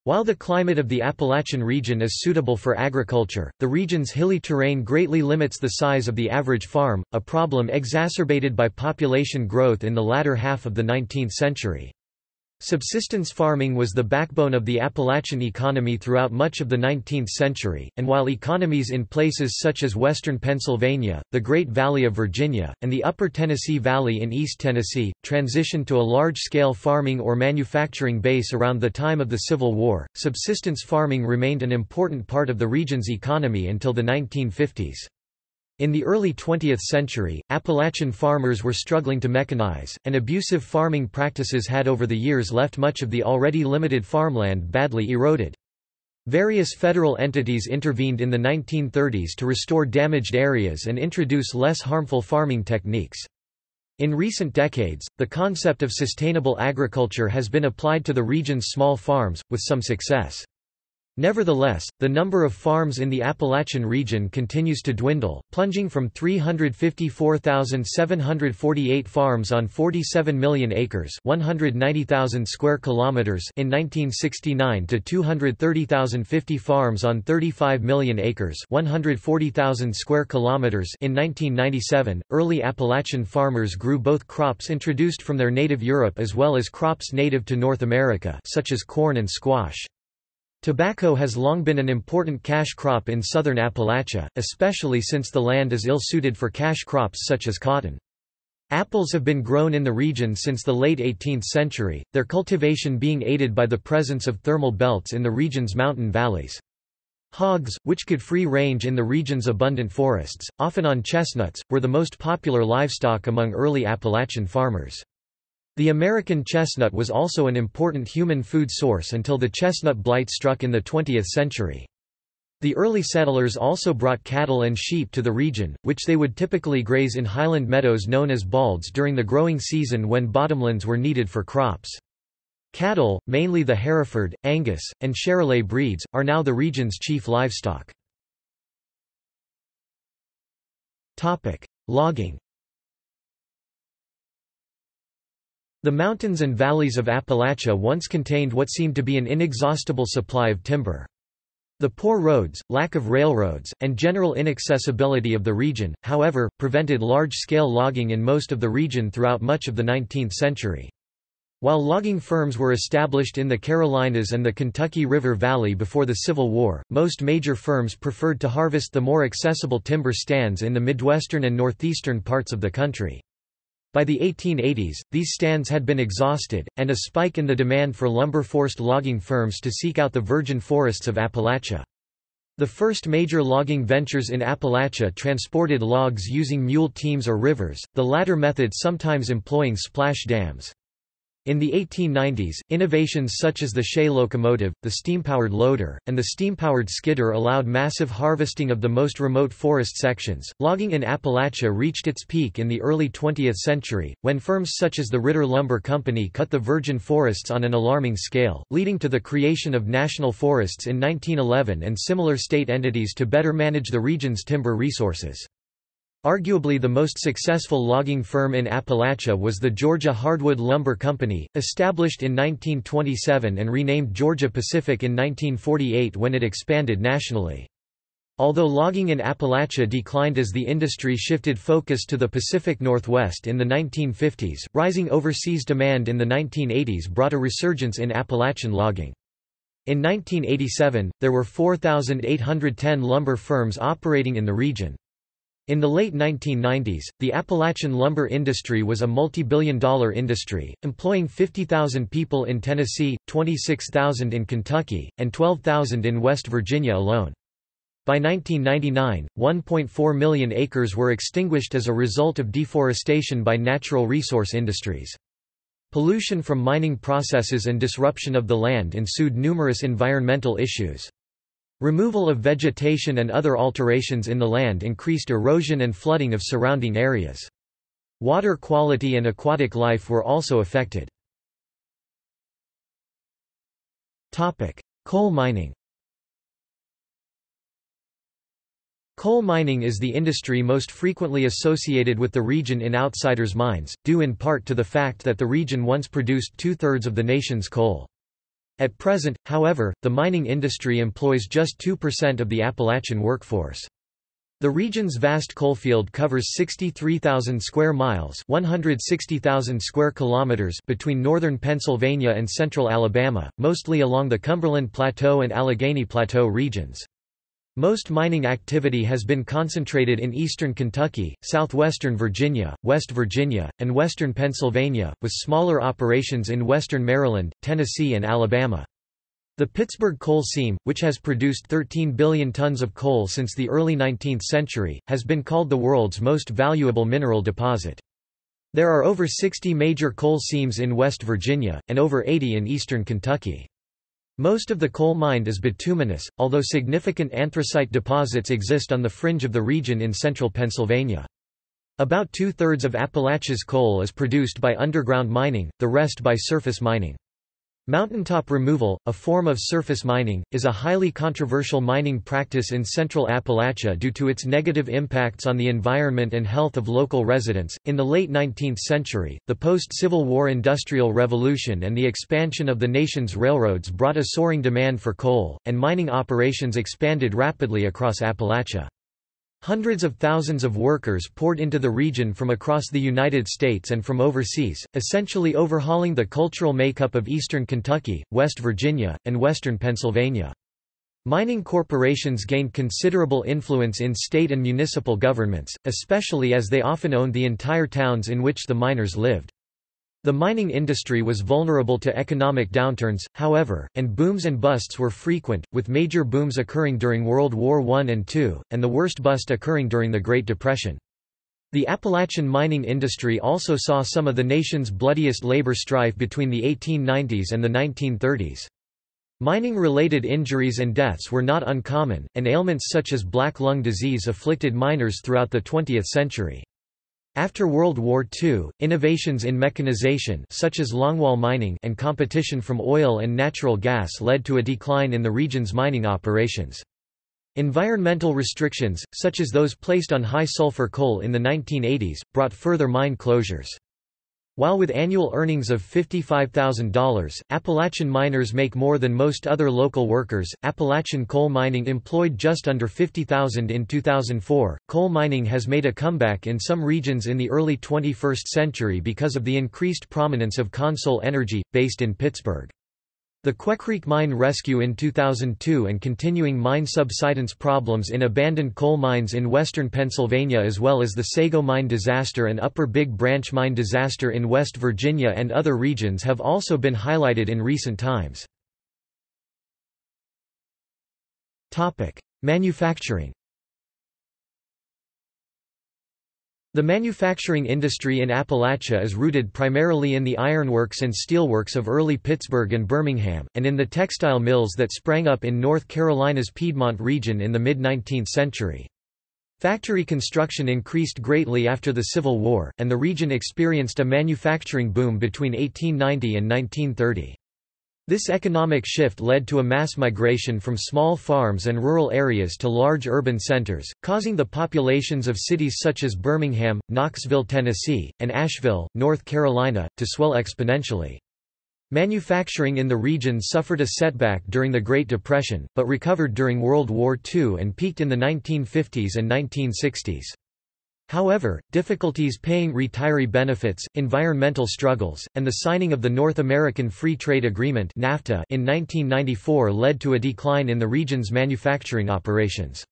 While the climate of the Appalachian region is suitable for agriculture, the region's hilly terrain greatly limits the size of the average farm, a problem exacerbated by population growth in the latter half of the 19th century. Subsistence farming was the backbone of the Appalachian economy throughout much of the 19th century, and while economies in places such as western Pennsylvania, the Great Valley of Virginia, and the upper Tennessee Valley in East Tennessee, transitioned to a large-scale farming or manufacturing base around the time of the Civil War, subsistence farming remained an important part of the region's economy until the 1950s. In the early 20th century, Appalachian farmers were struggling to mechanize, and abusive farming practices had over the years left much of the already limited farmland badly eroded. Various federal entities intervened in the 1930s to restore damaged areas and introduce less harmful farming techniques. In recent decades, the concept of sustainable agriculture has been applied to the region's small farms, with some success. Nevertheless, the number of farms in the Appalachian region continues to dwindle, plunging from 354,748 farms on 47 million acres, 190,000 square kilometers in 1969 to 230,050 farms on 35 million acres, 140,000 square kilometers in 1997. Early Appalachian farmers grew both crops introduced from their native Europe as well as crops native to North America, such as corn and squash. Tobacco has long been an important cash crop in southern Appalachia, especially since the land is ill-suited for cash crops such as cotton. Apples have been grown in the region since the late 18th century, their cultivation being aided by the presence of thermal belts in the region's mountain valleys. Hogs, which could free range in the region's abundant forests, often on chestnuts, were the most popular livestock among early Appalachian farmers. The American chestnut was also an important human food source until the chestnut blight struck in the 20th century. The early settlers also brought cattle and sheep to the region, which they would typically graze in highland meadows known as balds during the growing season when bottomlands were needed for crops. Cattle, mainly the Hereford, Angus, and Charolais breeds, are now the region's chief livestock. Logging The mountains and valleys of Appalachia once contained what seemed to be an inexhaustible supply of timber. The poor roads, lack of railroads, and general inaccessibility of the region, however, prevented large-scale logging in most of the region throughout much of the 19th century. While logging firms were established in the Carolinas and the Kentucky River Valley before the Civil War, most major firms preferred to harvest the more accessible timber stands in the Midwestern and northeastern parts of the country. By the 1880s, these stands had been exhausted, and a spike in the demand for lumber forced logging firms to seek out the virgin forests of Appalachia. The first major logging ventures in Appalachia transported logs using mule teams or rivers, the latter method sometimes employing splash dams. In the 1890s, innovations such as the Shay locomotive, the steam-powered loader, and the steam-powered skidder allowed massive harvesting of the most remote forest sections. Logging in Appalachia reached its peak in the early 20th century, when firms such as the Ritter Lumber Company cut the virgin forests on an alarming scale, leading to the creation of national forests in 1911 and similar state entities to better manage the region's timber resources. Arguably the most successful logging firm in Appalachia was the Georgia Hardwood Lumber Company, established in 1927 and renamed Georgia Pacific in 1948 when it expanded nationally. Although logging in Appalachia declined as the industry shifted focus to the Pacific Northwest in the 1950s, rising overseas demand in the 1980s brought a resurgence in Appalachian logging. In 1987, there were 4,810 lumber firms operating in the region. In the late 1990s, the Appalachian lumber industry was a multi-billion dollar industry, employing 50,000 people in Tennessee, 26,000 in Kentucky, and 12,000 in West Virginia alone. By 1999, 1.4 million acres were extinguished as a result of deforestation by natural resource industries. Pollution from mining processes and disruption of the land ensued numerous environmental issues. Removal of vegetation and other alterations in the land increased erosion and flooding of surrounding areas. Water quality and aquatic life were also affected. Coal mining Coal mining is the industry most frequently associated with the region in outsiders' minds, due in part to the fact that the region once produced two-thirds of the nation's coal. At present, however, the mining industry employs just 2% of the Appalachian workforce. The region's vast coalfield covers 63,000 square miles, 160,000 square kilometers between northern Pennsylvania and central Alabama, mostly along the Cumberland Plateau and Allegheny Plateau regions. Most mining activity has been concentrated in eastern Kentucky, southwestern Virginia, West Virginia, and western Pennsylvania, with smaller operations in western Maryland, Tennessee and Alabama. The Pittsburgh coal seam, which has produced 13 billion tons of coal since the early 19th century, has been called the world's most valuable mineral deposit. There are over 60 major coal seams in West Virginia, and over 80 in eastern Kentucky. Most of the coal mined is bituminous, although significant anthracite deposits exist on the fringe of the region in central Pennsylvania. About two-thirds of Appalachia's coal is produced by underground mining, the rest by surface mining. Mountaintop removal, a form of surface mining, is a highly controversial mining practice in central Appalachia due to its negative impacts on the environment and health of local residents. In the late 19th century, the post Civil War Industrial Revolution and the expansion of the nation's railroads brought a soaring demand for coal, and mining operations expanded rapidly across Appalachia. Hundreds of thousands of workers poured into the region from across the United States and from overseas, essentially overhauling the cultural makeup of eastern Kentucky, West Virginia, and western Pennsylvania. Mining corporations gained considerable influence in state and municipal governments, especially as they often owned the entire towns in which the miners lived. The mining industry was vulnerable to economic downturns, however, and booms and busts were frequent, with major booms occurring during World War I and II, and the worst bust occurring during the Great Depression. The Appalachian mining industry also saw some of the nation's bloodiest labor strife between the 1890s and the 1930s. Mining-related injuries and deaths were not uncommon, and ailments such as black lung disease afflicted miners throughout the 20th century. After World War II, innovations in mechanization such as longwall mining and competition from oil and natural gas led to a decline in the region's mining operations. Environmental restrictions, such as those placed on high-sulfur coal in the 1980s, brought further mine closures. While with annual earnings of $55,000, Appalachian miners make more than most other local workers. Appalachian coal mining employed just under 50,000 in 2004. Coal mining has made a comeback in some regions in the early 21st century because of the increased prominence of CONSOL Energy, based in Pittsburgh. The Quecreek mine rescue in 2002 and continuing mine subsidence problems in abandoned coal mines in western Pennsylvania as well as the Sago mine disaster and Upper Big Branch mine disaster in West Virginia and other regions have also been highlighted in recent times. Manufacturing The manufacturing industry in Appalachia is rooted primarily in the ironworks and steelworks of early Pittsburgh and Birmingham, and in the textile mills that sprang up in North Carolina's Piedmont region in the mid-19th century. Factory construction increased greatly after the Civil War, and the region experienced a manufacturing boom between 1890 and 1930. This economic shift led to a mass migration from small farms and rural areas to large urban centers, causing the populations of cities such as Birmingham, Knoxville, Tennessee, and Asheville, North Carolina, to swell exponentially. Manufacturing in the region suffered a setback during the Great Depression, but recovered during World War II and peaked in the 1950s and 1960s. However, difficulties paying retiree benefits, environmental struggles, and the signing of the North American Free Trade Agreement in 1994 led to a decline in the region's manufacturing operations.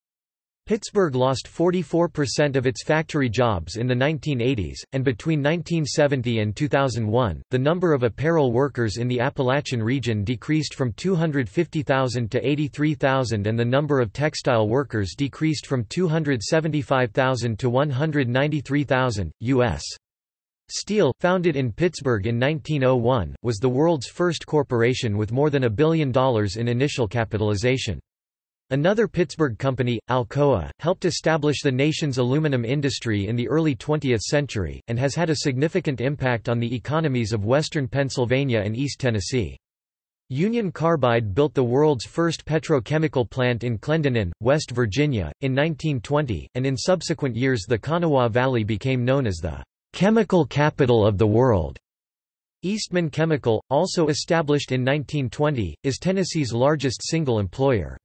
Pittsburgh lost 44% of its factory jobs in the 1980s, and between 1970 and 2001, the number of apparel workers in the Appalachian region decreased from 250,000 to 83,000 and the number of textile workers decreased from 275,000 to 193,000. U.S. Steel, founded in Pittsburgh in 1901, was the world's first corporation with more than a billion dollars in initial capitalization. Another Pittsburgh company, Alcoa, helped establish the nation's aluminum industry in the early 20th century, and has had a significant impact on the economies of western Pennsylvania and East Tennessee. Union Carbide built the world's first petrochemical plant in Clendenin, West Virginia, in 1920, and in subsequent years the Kanawha Valley became known as the chemical capital of the world. Eastman Chemical, also established in 1920, is Tennessee's largest single employer.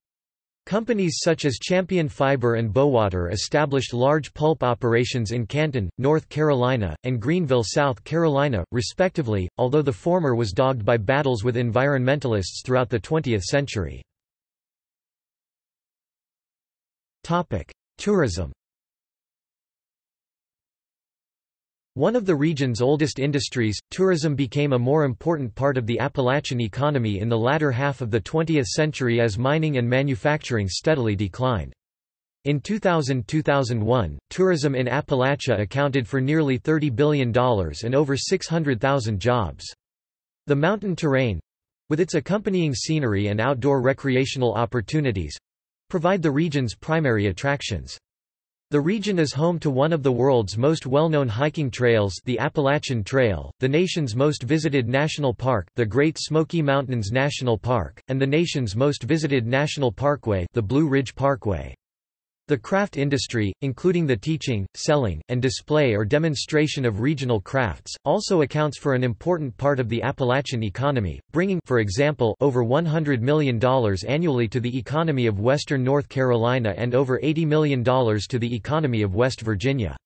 Companies such as Champion Fiber and Bowater established large pulp operations in Canton, North Carolina, and Greenville, South Carolina, respectively, although the former was dogged by battles with environmentalists throughout the 20th century. Tourism One of the region's oldest industries, tourism became a more important part of the Appalachian economy in the latter half of the 20th century as mining and manufacturing steadily declined. In 2000–2001, tourism in Appalachia accounted for nearly $30 billion and over 600,000 jobs. The mountain terrain—with its accompanying scenery and outdoor recreational opportunities—provide the region's primary attractions. The region is home to one of the world's most well-known hiking trails the Appalachian Trail, the nation's most visited national park the Great Smoky Mountains National Park, and the nation's most visited national parkway the Blue Ridge Parkway. The craft industry, including the teaching, selling, and display or demonstration of regional crafts, also accounts for an important part of the Appalachian economy, bringing for example, over $100 million annually to the economy of western North Carolina and over $80 million to the economy of West Virginia.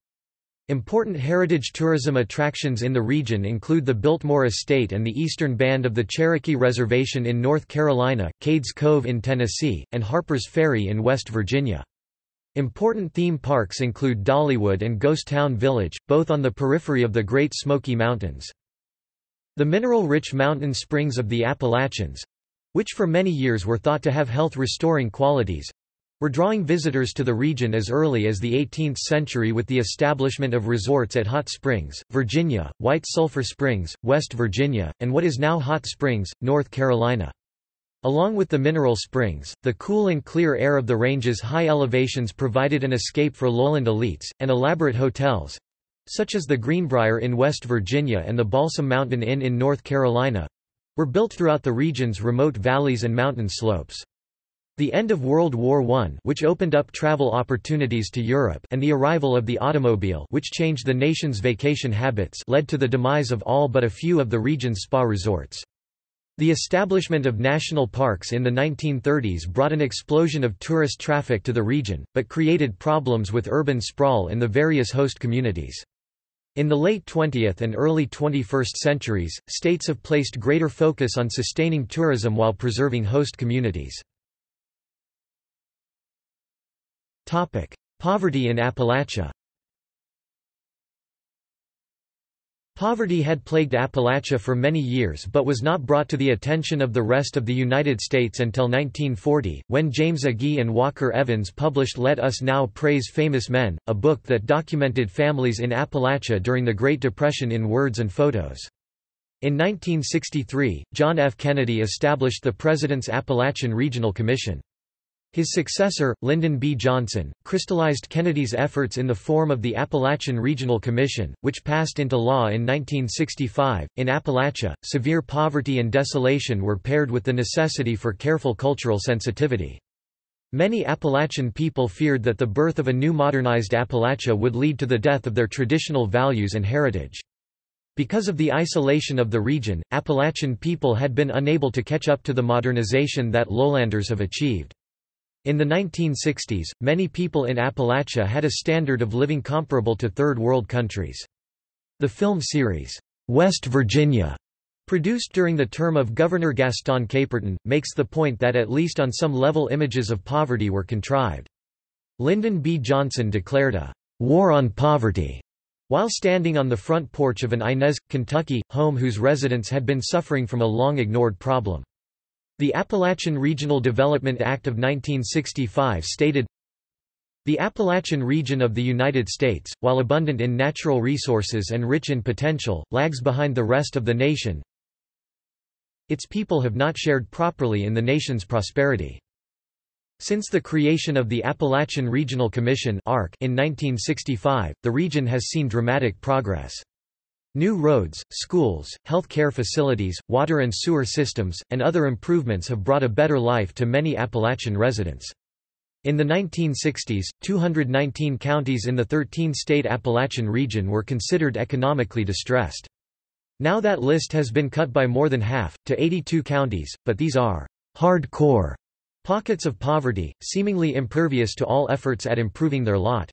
Important heritage tourism attractions in the region include the Biltmore Estate and the eastern band of the Cherokee Reservation in North Carolina, Cades Cove in Tennessee, and Harper's Ferry in West Virginia. Important theme parks include Dollywood and Ghost Town Village, both on the periphery of the Great Smoky Mountains. The mineral-rich mountain springs of the Appalachians—which for many years were thought to have health-restoring qualities—were drawing visitors to the region as early as the 18th century with the establishment of resorts at Hot Springs, Virginia, White Sulphur Springs, West Virginia, and what is now Hot Springs, North Carolina. Along with the mineral springs, the cool and clear air of the range's high elevations provided an escape for lowland elites, and elaborate hotels—such as the Greenbrier in West Virginia and the Balsam Mountain Inn in North Carolina—were built throughout the region's remote valleys and mountain slopes. The end of World War I which opened up travel opportunities to Europe and the arrival of the automobile which changed the nation's vacation habits led to the demise of all but a few of the region's spa resorts. The establishment of national parks in the 1930s brought an explosion of tourist traffic to the region, but created problems with urban sprawl in the various host communities. In the late 20th and early 21st centuries, states have placed greater focus on sustaining tourism while preserving host communities. Poverty in Appalachia Poverty had plagued Appalachia for many years but was not brought to the attention of the rest of the United States until 1940, when James Agee and Walker Evans published Let Us Now Praise Famous Men, a book that documented families in Appalachia during the Great Depression in words and photos. In 1963, John F. Kennedy established the President's Appalachian Regional Commission. His successor, Lyndon B. Johnson, crystallized Kennedy's efforts in the form of the Appalachian Regional Commission, which passed into law in 1965. In Appalachia, severe poverty and desolation were paired with the necessity for careful cultural sensitivity. Many Appalachian people feared that the birth of a new modernized Appalachia would lead to the death of their traditional values and heritage. Because of the isolation of the region, Appalachian people had been unable to catch up to the modernization that lowlanders have achieved. In the 1960s, many people in Appalachia had a standard of living comparable to Third World countries. The film series, West Virginia, produced during the term of Governor Gaston Caperton, makes the point that at least on some level images of poverty were contrived. Lyndon B. Johnson declared a war on poverty while standing on the front porch of an Inez, Kentucky, home whose residents had been suffering from a long-ignored problem. The Appalachian Regional Development Act of 1965 stated, the Appalachian region of the United States, while abundant in natural resources and rich in potential, lags behind the rest of the nation. Its people have not shared properly in the nation's prosperity. Since the creation of the Appalachian Regional Commission in 1965, the region has seen dramatic progress. New roads, schools, health care facilities, water and sewer systems, and other improvements have brought a better life to many Appalachian residents. In the 1960s, 219 counties in the 13-state Appalachian region were considered economically distressed. Now that list has been cut by more than half, to 82 counties, but these are hardcore pockets of poverty, seemingly impervious to all efforts at improving their lot.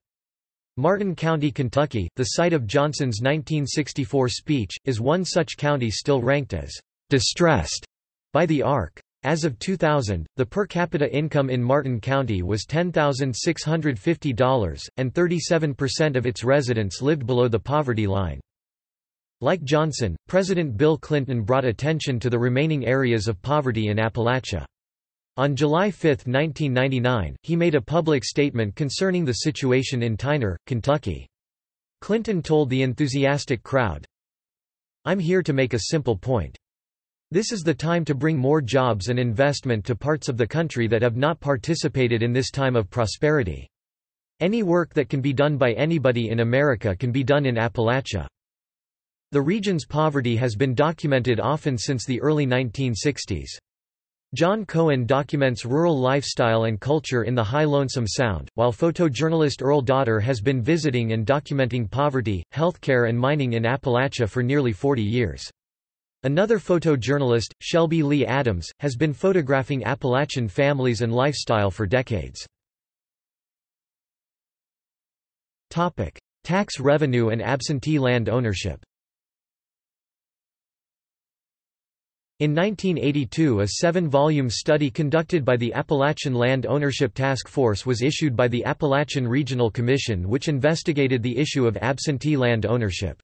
Martin County, Kentucky, the site of Johnson's 1964 speech, is one such county still ranked as distressed by the ARC. As of 2000, the per capita income in Martin County was $10,650, and 37% of its residents lived below the poverty line. Like Johnson, President Bill Clinton brought attention to the remaining areas of poverty in Appalachia. On July 5, 1999, he made a public statement concerning the situation in Tyner, Kentucky. Clinton told the enthusiastic crowd, I'm here to make a simple point. This is the time to bring more jobs and investment to parts of the country that have not participated in this time of prosperity. Any work that can be done by anybody in America can be done in Appalachia. The region's poverty has been documented often since the early 1960s. John Cohen documents rural lifestyle and culture in the High Lonesome Sound, while photojournalist Earl Dotter has been visiting and documenting poverty, healthcare and mining in Appalachia for nearly 40 years. Another photojournalist, Shelby Lee Adams, has been photographing Appalachian families and lifestyle for decades. Tax revenue and absentee land ownership In 1982 a seven-volume study conducted by the Appalachian Land Ownership Task Force was issued by the Appalachian Regional Commission which investigated the issue of absentee land ownership.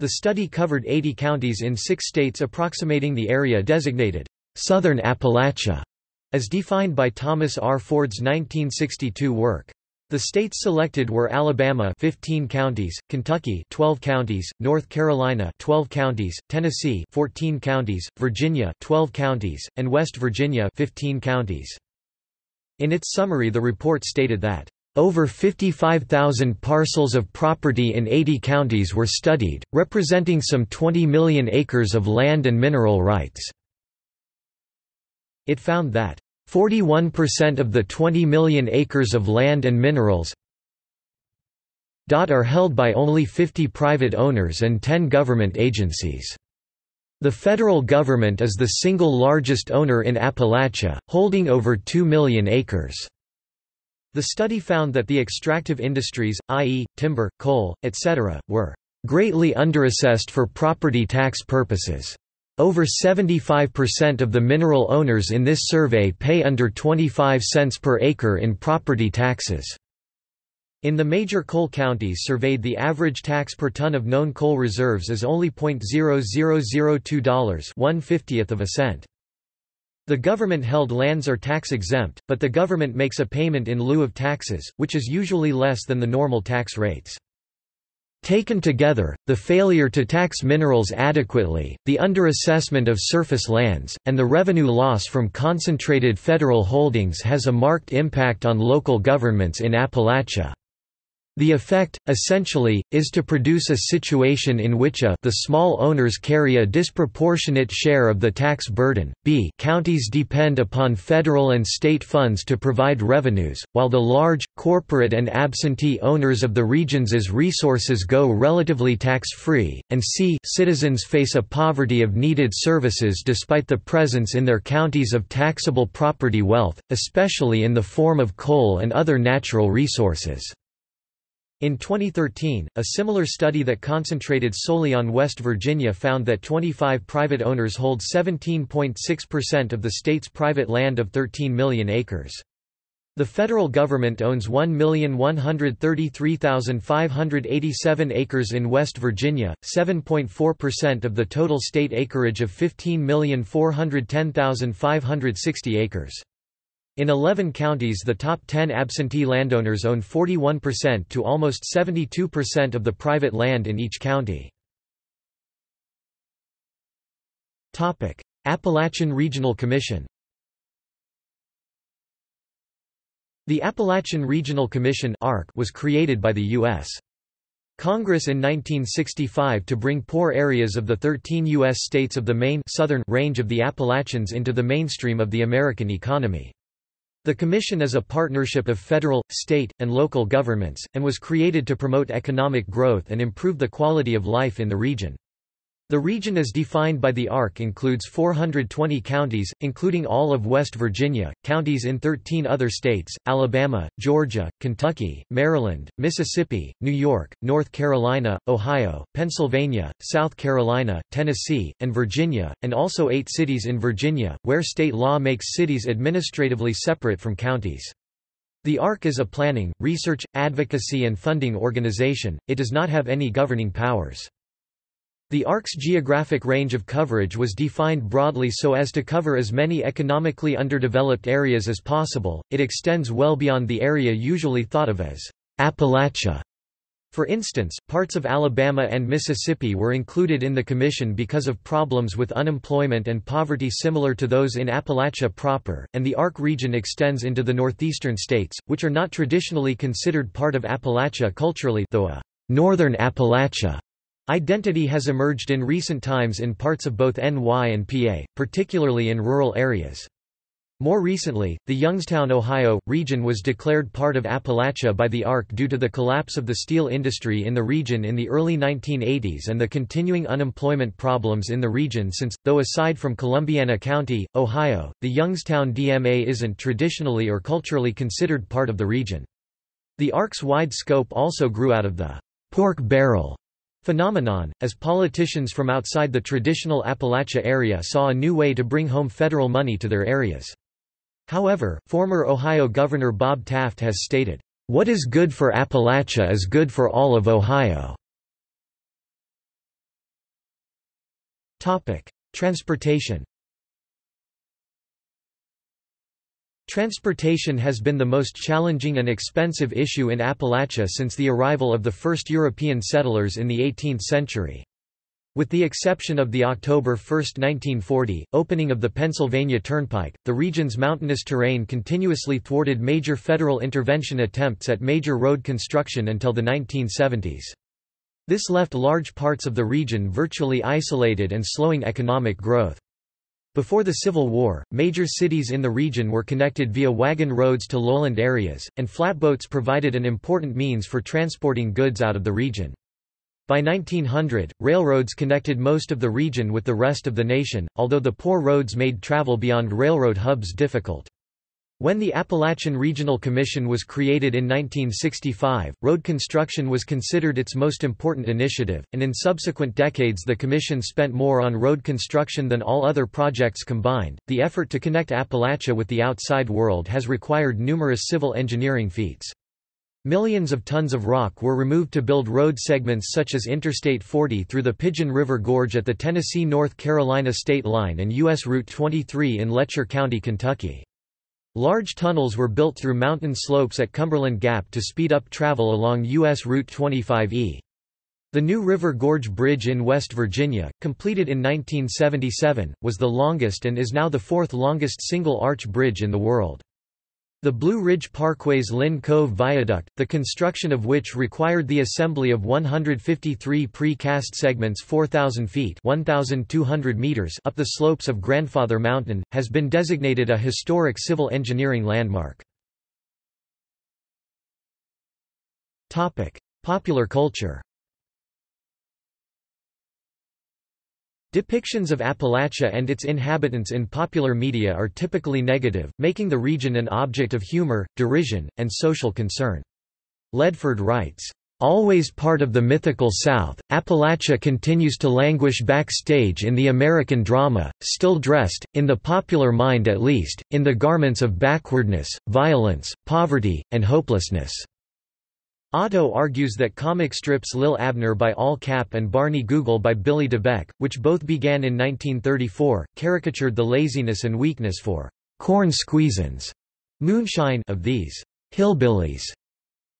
The study covered 80 counties in six states approximating the area designated, "'Southern Appalachia' as defined by Thomas R. Ford's 1962 work. The states selected were Alabama 15 counties, Kentucky 12 counties, North Carolina 12 counties, Tennessee 14 counties, Virginia 12 counties, and West Virginia 15 counties. In its summary the report stated that over 55,000 parcels of property in 80 counties were studied, representing some 20 million acres of land and mineral rights. It found that 41% of the 20 million acres of land and minerals are held by only 50 private owners and 10 government agencies. The federal government is the single largest owner in Appalachia, holding over 2 million acres. The study found that the extractive industries, i.e., timber, coal, etc., were greatly underassessed for property tax purposes. Over 75% of the mineral owners in this survey pay under 25 cents per acre in property taxes. In the major coal counties surveyed the average tax per ton of known coal reserves is only $0.0002 one fiftieth of a cent. The government-held lands are tax-exempt, but the government makes a payment in lieu of taxes, which is usually less than the normal tax rates. Taken together, the failure to tax minerals adequately, the underassessment of surface lands, and the revenue loss from concentrated federal holdings has a marked impact on local governments in Appalachia. The effect, essentially, is to produce a situation in which a the small owners carry a disproportionate share of the tax burden, b counties depend upon federal and state funds to provide revenues, while the large, corporate and absentee owners of the regions resources go relatively tax-free, and c citizens face a poverty of needed services despite the presence in their counties of taxable property wealth, especially in the form of coal and other natural resources. In 2013, a similar study that concentrated solely on West Virginia found that 25 private owners hold 17.6% of the state's private land of 13 million acres. The federal government owns 1,133,587 acres in West Virginia, 7.4% of the total state acreage of 15,410,560 acres. In 11 counties the top 10 absentee landowners own 41% to almost 72% of the private land in each county. Appalachian Regional Commission The Appalachian Regional Commission was created by the U.S. Congress in 1965 to bring poor areas of the 13 U.S. states of the main southern range of the Appalachians into the mainstream of the American economy. The Commission is a partnership of federal, state, and local governments, and was created to promote economic growth and improve the quality of life in the region. The region as defined by the ARC includes 420 counties, including all of West Virginia, counties in 13 other states, Alabama, Georgia, Kentucky, Maryland, Mississippi, New York, North Carolina, Ohio, Pennsylvania, South Carolina, Tennessee, and Virginia, and also eight cities in Virginia, where state law makes cities administratively separate from counties. The ARC is a planning, research, advocacy and funding organization, it does not have any governing powers. The ARC's geographic range of coverage was defined broadly so as to cover as many economically underdeveloped areas as possible, it extends well beyond the area usually thought of as Appalachia. For instance, parts of Alabama and Mississippi were included in the Commission because of problems with unemployment and poverty similar to those in Appalachia proper, and the ARC region extends into the northeastern states, which are not traditionally considered part of Appalachia culturally though a northern Appalachia Identity has emerged in recent times in parts of both NY and PA, particularly in rural areas. More recently, the Youngstown, Ohio, region was declared part of Appalachia by the ARC due to the collapse of the steel industry in the region in the early 1980s and the continuing unemployment problems in the region since, though aside from Columbiana County, Ohio, the Youngstown DMA isn't traditionally or culturally considered part of the region. The ARC's wide scope also grew out of the pork barrel phenomenon, as politicians from outside the traditional Appalachia area saw a new way to bring home federal money to their areas. However, former Ohio Governor Bob Taft has stated, "...what is good for Appalachia is good for all of Ohio." Transportation Transportation has been the most challenging and expensive issue in Appalachia since the arrival of the first European settlers in the 18th century. With the exception of the October 1, 1940, opening of the Pennsylvania Turnpike, the region's mountainous terrain continuously thwarted major federal intervention attempts at major road construction until the 1970s. This left large parts of the region virtually isolated and slowing economic growth. Before the Civil War, major cities in the region were connected via wagon roads to lowland areas, and flatboats provided an important means for transporting goods out of the region. By 1900, railroads connected most of the region with the rest of the nation, although the poor roads made travel beyond railroad hubs difficult. When the Appalachian Regional Commission was created in 1965, road construction was considered its most important initiative, and in subsequent decades the Commission spent more on road construction than all other projects combined. The effort to connect Appalachia with the outside world has required numerous civil engineering feats. Millions of tons of rock were removed to build road segments such as Interstate 40 through the Pigeon River Gorge at the Tennessee-North Carolina state line and U.S. Route 23 in Letcher County, Kentucky. Large tunnels were built through mountain slopes at Cumberland Gap to speed up travel along U.S. Route 25E. The New River Gorge Bridge in West Virginia, completed in 1977, was the longest and is now the fourth longest single-arch bridge in the world. The Blue Ridge Parkway's Linn Cove Viaduct, the construction of which required the assembly of 153 pre-cast segments 4,000 feet 1,200 meters up the slopes of Grandfather Mountain, has been designated a historic civil engineering landmark. Popular culture Depictions of Appalachia and its inhabitants in popular media are typically negative, making the region an object of humor, derision, and social concern. Ledford writes, Always part of the mythical South, Appalachia continues to languish backstage in the American drama, still dressed, in the popular mind at least, in the garments of backwardness, violence, poverty, and hopelessness. Otto argues that comic strips Lil Abner by Al Capp and Barney Google by Billy DeBeck, which both began in 1934, caricatured the laziness and weakness for corn squeezins moonshine of these hillbillies.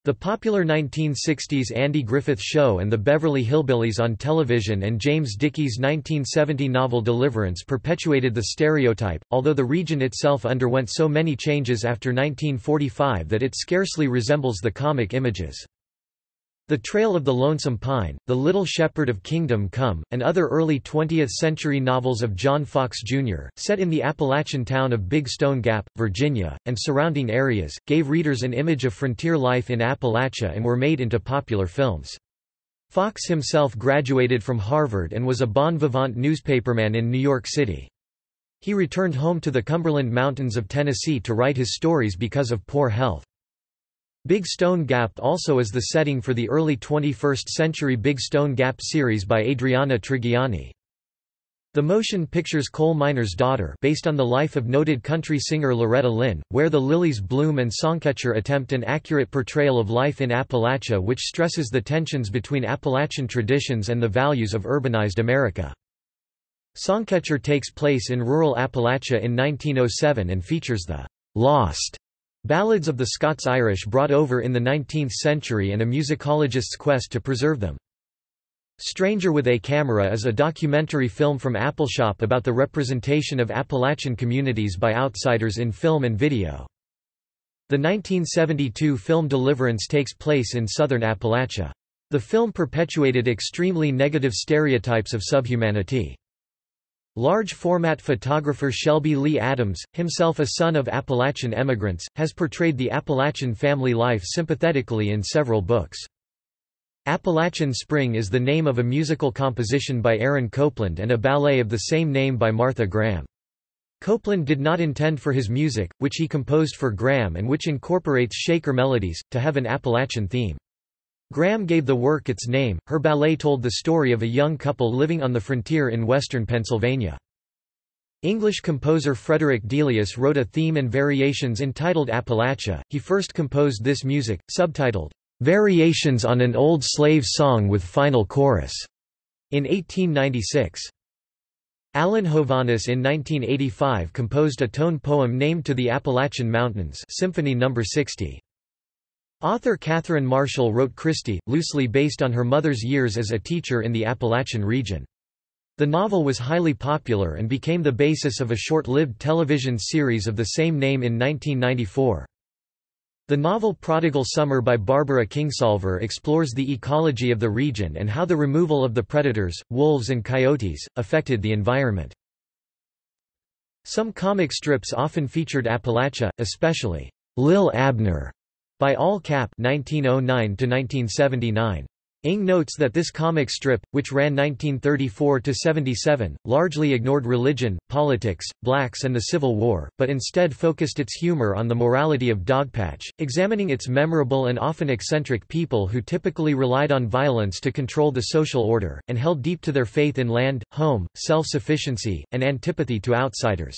The popular 1960s Andy Griffith Show and the Beverly Hillbillies on television and James Dickey's 1970 novel Deliverance perpetuated the stereotype, although the region itself underwent so many changes after 1945 that it scarcely resembles the comic images. The Trail of the Lonesome Pine, The Little Shepherd of Kingdom Come, and other early 20th-century novels of John Fox, Jr., set in the Appalachian town of Big Stone Gap, Virginia, and surrounding areas, gave readers an image of frontier life in Appalachia and were made into popular films. Fox himself graduated from Harvard and was a bon vivant newspaperman in New York City. He returned home to the Cumberland Mountains of Tennessee to write his stories because of poor health. Big Stone Gap also is the setting for the early 21st-century Big Stone Gap series by Adriana Trigiani. The motion pictures Coal Miner's Daughter based on the life of noted country singer Loretta Lynn, where the Lilies Bloom and Songcatcher attempt an accurate portrayal of life in Appalachia which stresses the tensions between Appalachian traditions and the values of urbanized America. Songcatcher takes place in rural Appalachia in 1907 and features the «lost» Ballads of the Scots-Irish brought over in the 19th century and a musicologist's quest to preserve them. Stranger with a Camera is a documentary film from Appalshop about the representation of Appalachian communities by outsiders in film and video. The 1972 film Deliverance takes place in southern Appalachia. The film perpetuated extremely negative stereotypes of subhumanity. Large-format photographer Shelby Lee Adams, himself a son of Appalachian emigrants, has portrayed the Appalachian family life sympathetically in several books. Appalachian Spring is the name of a musical composition by Aaron Copland and a ballet of the same name by Martha Graham. Copland did not intend for his music, which he composed for Graham and which incorporates Shaker melodies, to have an Appalachian theme. Graham gave the work its name. Her ballet told the story of a young couple living on the frontier in western Pennsylvania. English composer Frederick Delius wrote a theme and variations entitled Appalachia. He first composed this music, subtitled, Variations on an Old Slave Song with Final Chorus, in 1896. Alan Hovhaness in 1985 composed a tone poem named to the Appalachian Mountains Symphony No. 60. Author Catherine Marshall wrote Christy, loosely based on her mother's years as a teacher in the Appalachian region. The novel was highly popular and became the basis of a short-lived television series of the same name in 1994. The novel Prodigal Summer by Barbara Kingsolver explores the ecology of the region and how the removal of the predators, wolves and coyotes, affected the environment. Some comic strips often featured Appalachia, especially Lil Abner by Al Capp 1909 1979. Ng notes that this comic strip, which ran 1934–77, largely ignored religion, politics, blacks and the Civil War, but instead focused its humor on the morality of Dogpatch, examining its memorable and often eccentric people who typically relied on violence to control the social order, and held deep to their faith in land, home, self-sufficiency, and antipathy to outsiders.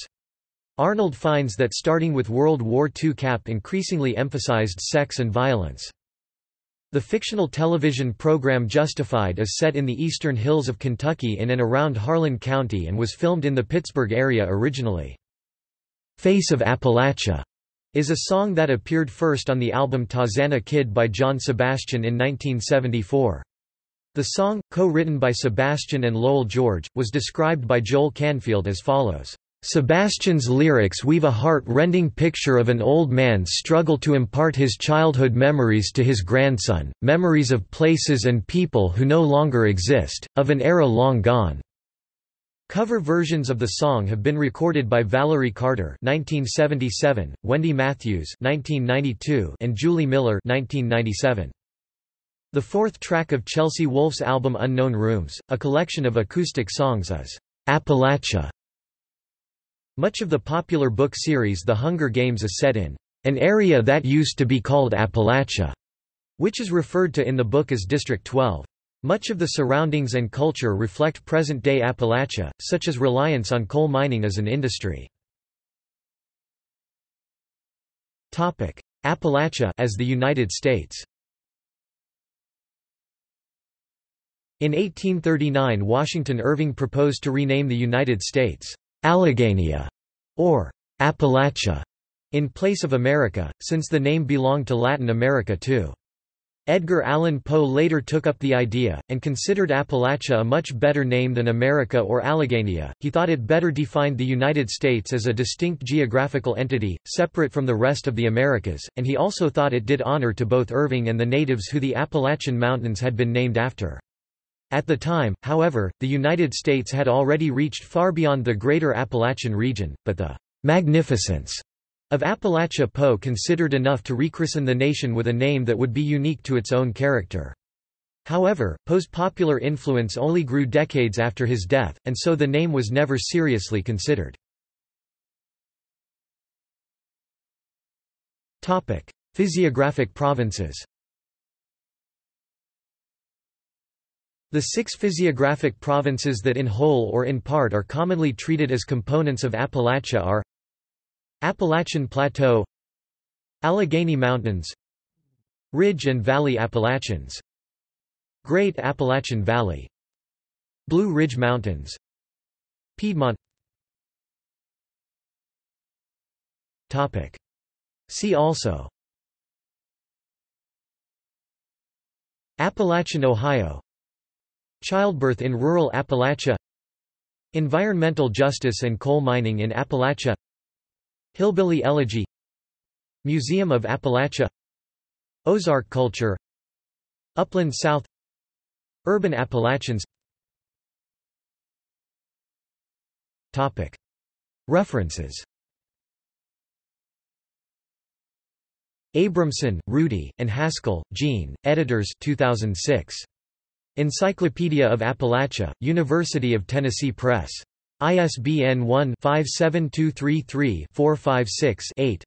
Arnold finds that starting with World War II Capp increasingly emphasized sex and violence. The fictional television program Justified is set in the eastern hills of Kentucky in and around Harlan County and was filmed in the Pittsburgh area originally. Face of Appalachia is a song that appeared first on the album Tarzana Kid by John Sebastian in 1974. The song, co-written by Sebastian and Lowell George, was described by Joel Canfield as follows. Sebastian's lyrics weave a heart-rending picture of an old man's struggle to impart his childhood memories to his grandson, memories of places and people who no longer exist, of an era long gone. Cover versions of the song have been recorded by Valerie Carter (1977), Wendy Matthews (1992), and Julie Miller (1997). The fourth track of Chelsea Wolfe's album Unknown Rooms, a collection of acoustic songs is Appalachia. Much of the popular book series The Hunger Games is set in an area that used to be called Appalachia, which is referred to in the book as District 12. Much of the surroundings and culture reflect present-day Appalachia, such as reliance on coal mining as an industry. Topic: Appalachia as the United States In 1839 Washington Irving proposed to rename the United States Alleghenia, or Appalachia, in place of America, since the name belonged to Latin America too. Edgar Allan Poe later took up the idea, and considered Appalachia a much better name than America or Alleghenia. He thought it better defined the United States as a distinct geographical entity, separate from the rest of the Americas, and he also thought it did honor to both Irving and the natives who the Appalachian Mountains had been named after. At the time, however, the United States had already reached far beyond the greater Appalachian region, but the magnificence of Appalachia Poe considered enough to rechristen the nation with a name that would be unique to its own character. However, Poe's popular influence only grew decades after his death, and so the name was never seriously considered. Physiographic provinces The six physiographic provinces that in whole or in part are commonly treated as components of Appalachia are Appalachian Plateau Allegheny Mountains Ridge and Valley Appalachians Great Appalachian Valley Blue Ridge Mountains Piedmont. Topic. See also. Appalachian Ohio Childbirth in rural Appalachia Environmental justice and coal mining in Appalachia Hillbilly elegy Museum of Appalachia Ozark culture Upland South Urban Appalachians Topic. References Abramson, Rudy, and Haskell, Jean, editors 2006. Encyclopedia of Appalachia, University of Tennessee Press. ISBN 1-57233-456-8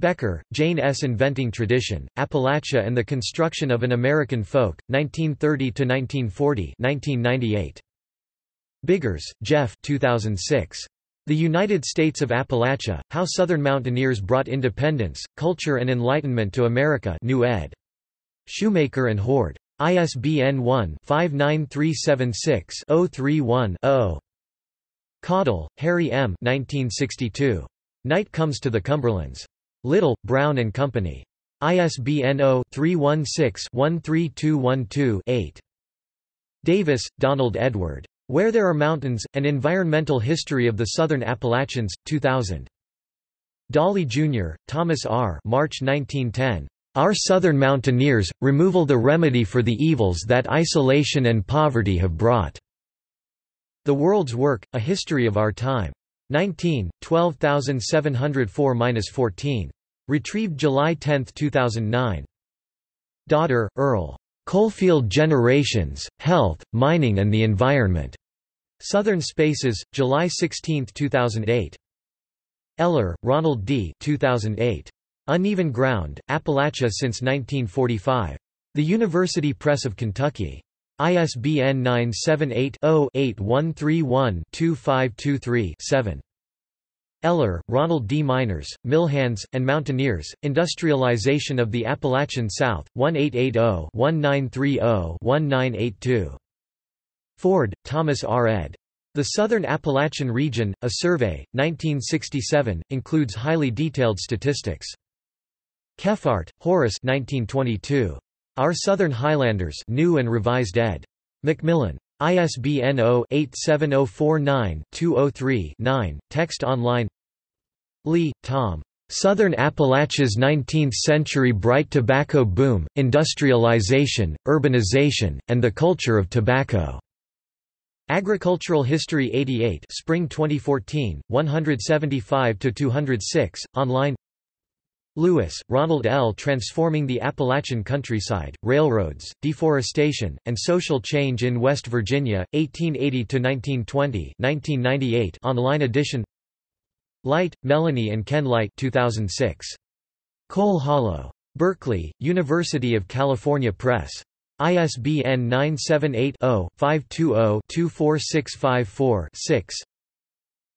Becker, Jane S. Inventing Tradition, Appalachia and the Construction of an American Folk, 1930–1940 1998. Biggers, Jeff 2006. The United States of Appalachia, How Southern Mountaineers Brought Independence, Culture and Enlightenment to America New ed. Shoemaker and Hoard. ISBN 1-59376-031-0. Caudill, Harry M. 1962. Night Comes to the Cumberlands. Little, Brown and Company. ISBN 0-316-13212-8. Davis, Donald Edward. Where There Are Mountains, An Environmental History of the Southern Appalachians, 2000. Dawley, Jr., Thomas R. March 1910. Our Southern Mountaineers, Removal the Remedy for the Evils that Isolation and Poverty have Brought. The World's Work, A History of Our Time. 19, 12704-14. Retrieved July 10, 2009. Dotter, Earl. Coalfield Generations, Health, Mining and the Environment. Southern Spaces, July 16, 2008. Eller, Ronald D. 2008. Uneven Ground, Appalachia since 1945. The University Press of Kentucky. ISBN 978-0-8131-2523-7. Eller, Ronald D. Miners, Millhands, and Mountaineers, Industrialization of the Appalachian South, 1880-1930-1982. Ford, Thomas R. ed. The Southern Appalachian Region, A Survey, 1967, includes highly detailed statistics. Kephart, Horace 1922. Our Southern Highlanders New and Revised ed. Macmillan. ISBN 0-87049-203-9, text online Lee, Tom. Southern Appalachia's 19th-century bright tobacco boom, industrialization, urbanization, and the culture of tobacco. Agricultural History 88 Spring 2014, 175–206, online Lewis, Ronald L. Transforming the Appalachian Countryside, Railroads, Deforestation, and Social Change in West Virginia, 1880–1920 online edition Light, Melanie and Ken Light 2006. Coal Hollow. Berkeley, University of California Press. ISBN 978 0 520 24654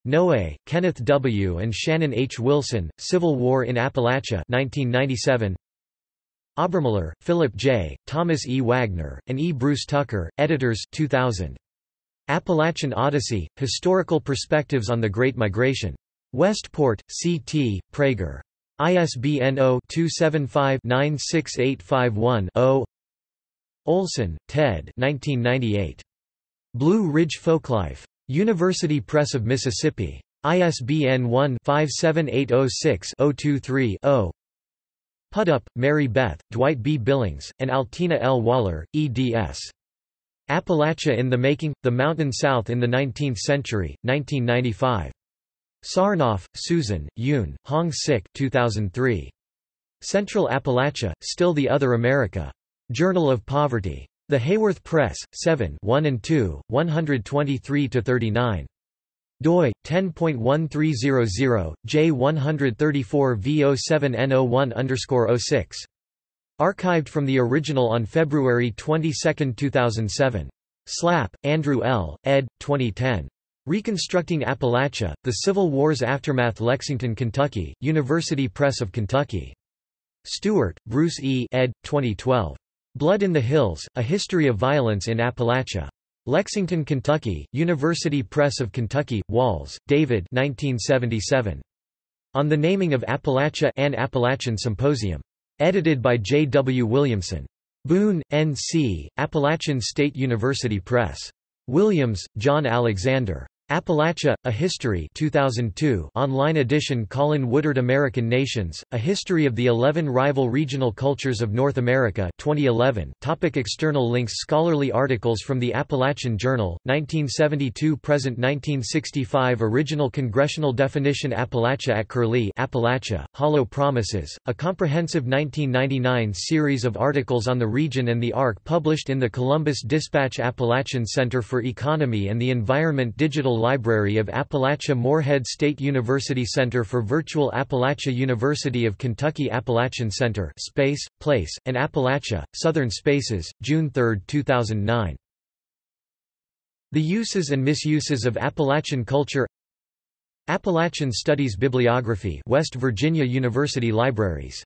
Noe, Kenneth W. and Shannon H. Wilson, Civil War in Appalachia 1997. Obermiller, Philip J., Thomas E. Wagner, and E. Bruce Tucker, editors 2000. Appalachian Odyssey, Historical Perspectives on the Great Migration. Westport, C.T., Praeger. ISBN 0-275-96851-0 Olson, Ted 1998. Blue Ridge Folklife. University Press of Mississippi. ISBN 1-57806-023-0 Pudup, Mary Beth, Dwight B. Billings, and Altina L. Waller, eds. Appalachia in the Making, The Mountain South in the Nineteenth Century, 1995. Sarnoff, Susan, Yoon, Hong Sik 2003. Central Appalachia, Still the Other America. Journal of Poverty. The Haworth Press, 7 1 and 2, 123–39. doi, 10.1300, J134V07N01-06. Archived from the original on February 22, 2007. Slap, Andrew L., ed. 2010. Reconstructing Appalachia, The Civil War's Aftermath Lexington, Kentucky, University Press of Kentucky. Stewart, Bruce E. ed. 2012. Blood in the Hills, A History of Violence in Appalachia. Lexington, Kentucky, University Press of Kentucky, Walls, David 1977. On the Naming of Appalachia An Appalachian Symposium. Edited by J. W. Williamson. Boone, N.C., Appalachian State University Press. Williams, John Alexander. Appalachia, A History 2002 online edition Colin Woodard American Nations, A History of the Eleven Rival Regional Cultures of North America 2011 Topic External links Scholarly articles from the Appalachian Journal, 1972–present 1965 Original Congressional Definition Appalachia at Curlie Appalachia, Hollow Promises, a comprehensive 1999 series of articles on the region and the ARC published in the Columbus Dispatch Appalachian Center for Economy and the Environment Digital Library of Appalachia Morehead State University Center for Virtual Appalachia University of Kentucky Appalachian Center Space, Place, and Appalachia, Southern Spaces, June 3, 2009. The Uses and Misuses of Appalachian Culture Appalachian Studies Bibliography West Virginia University Libraries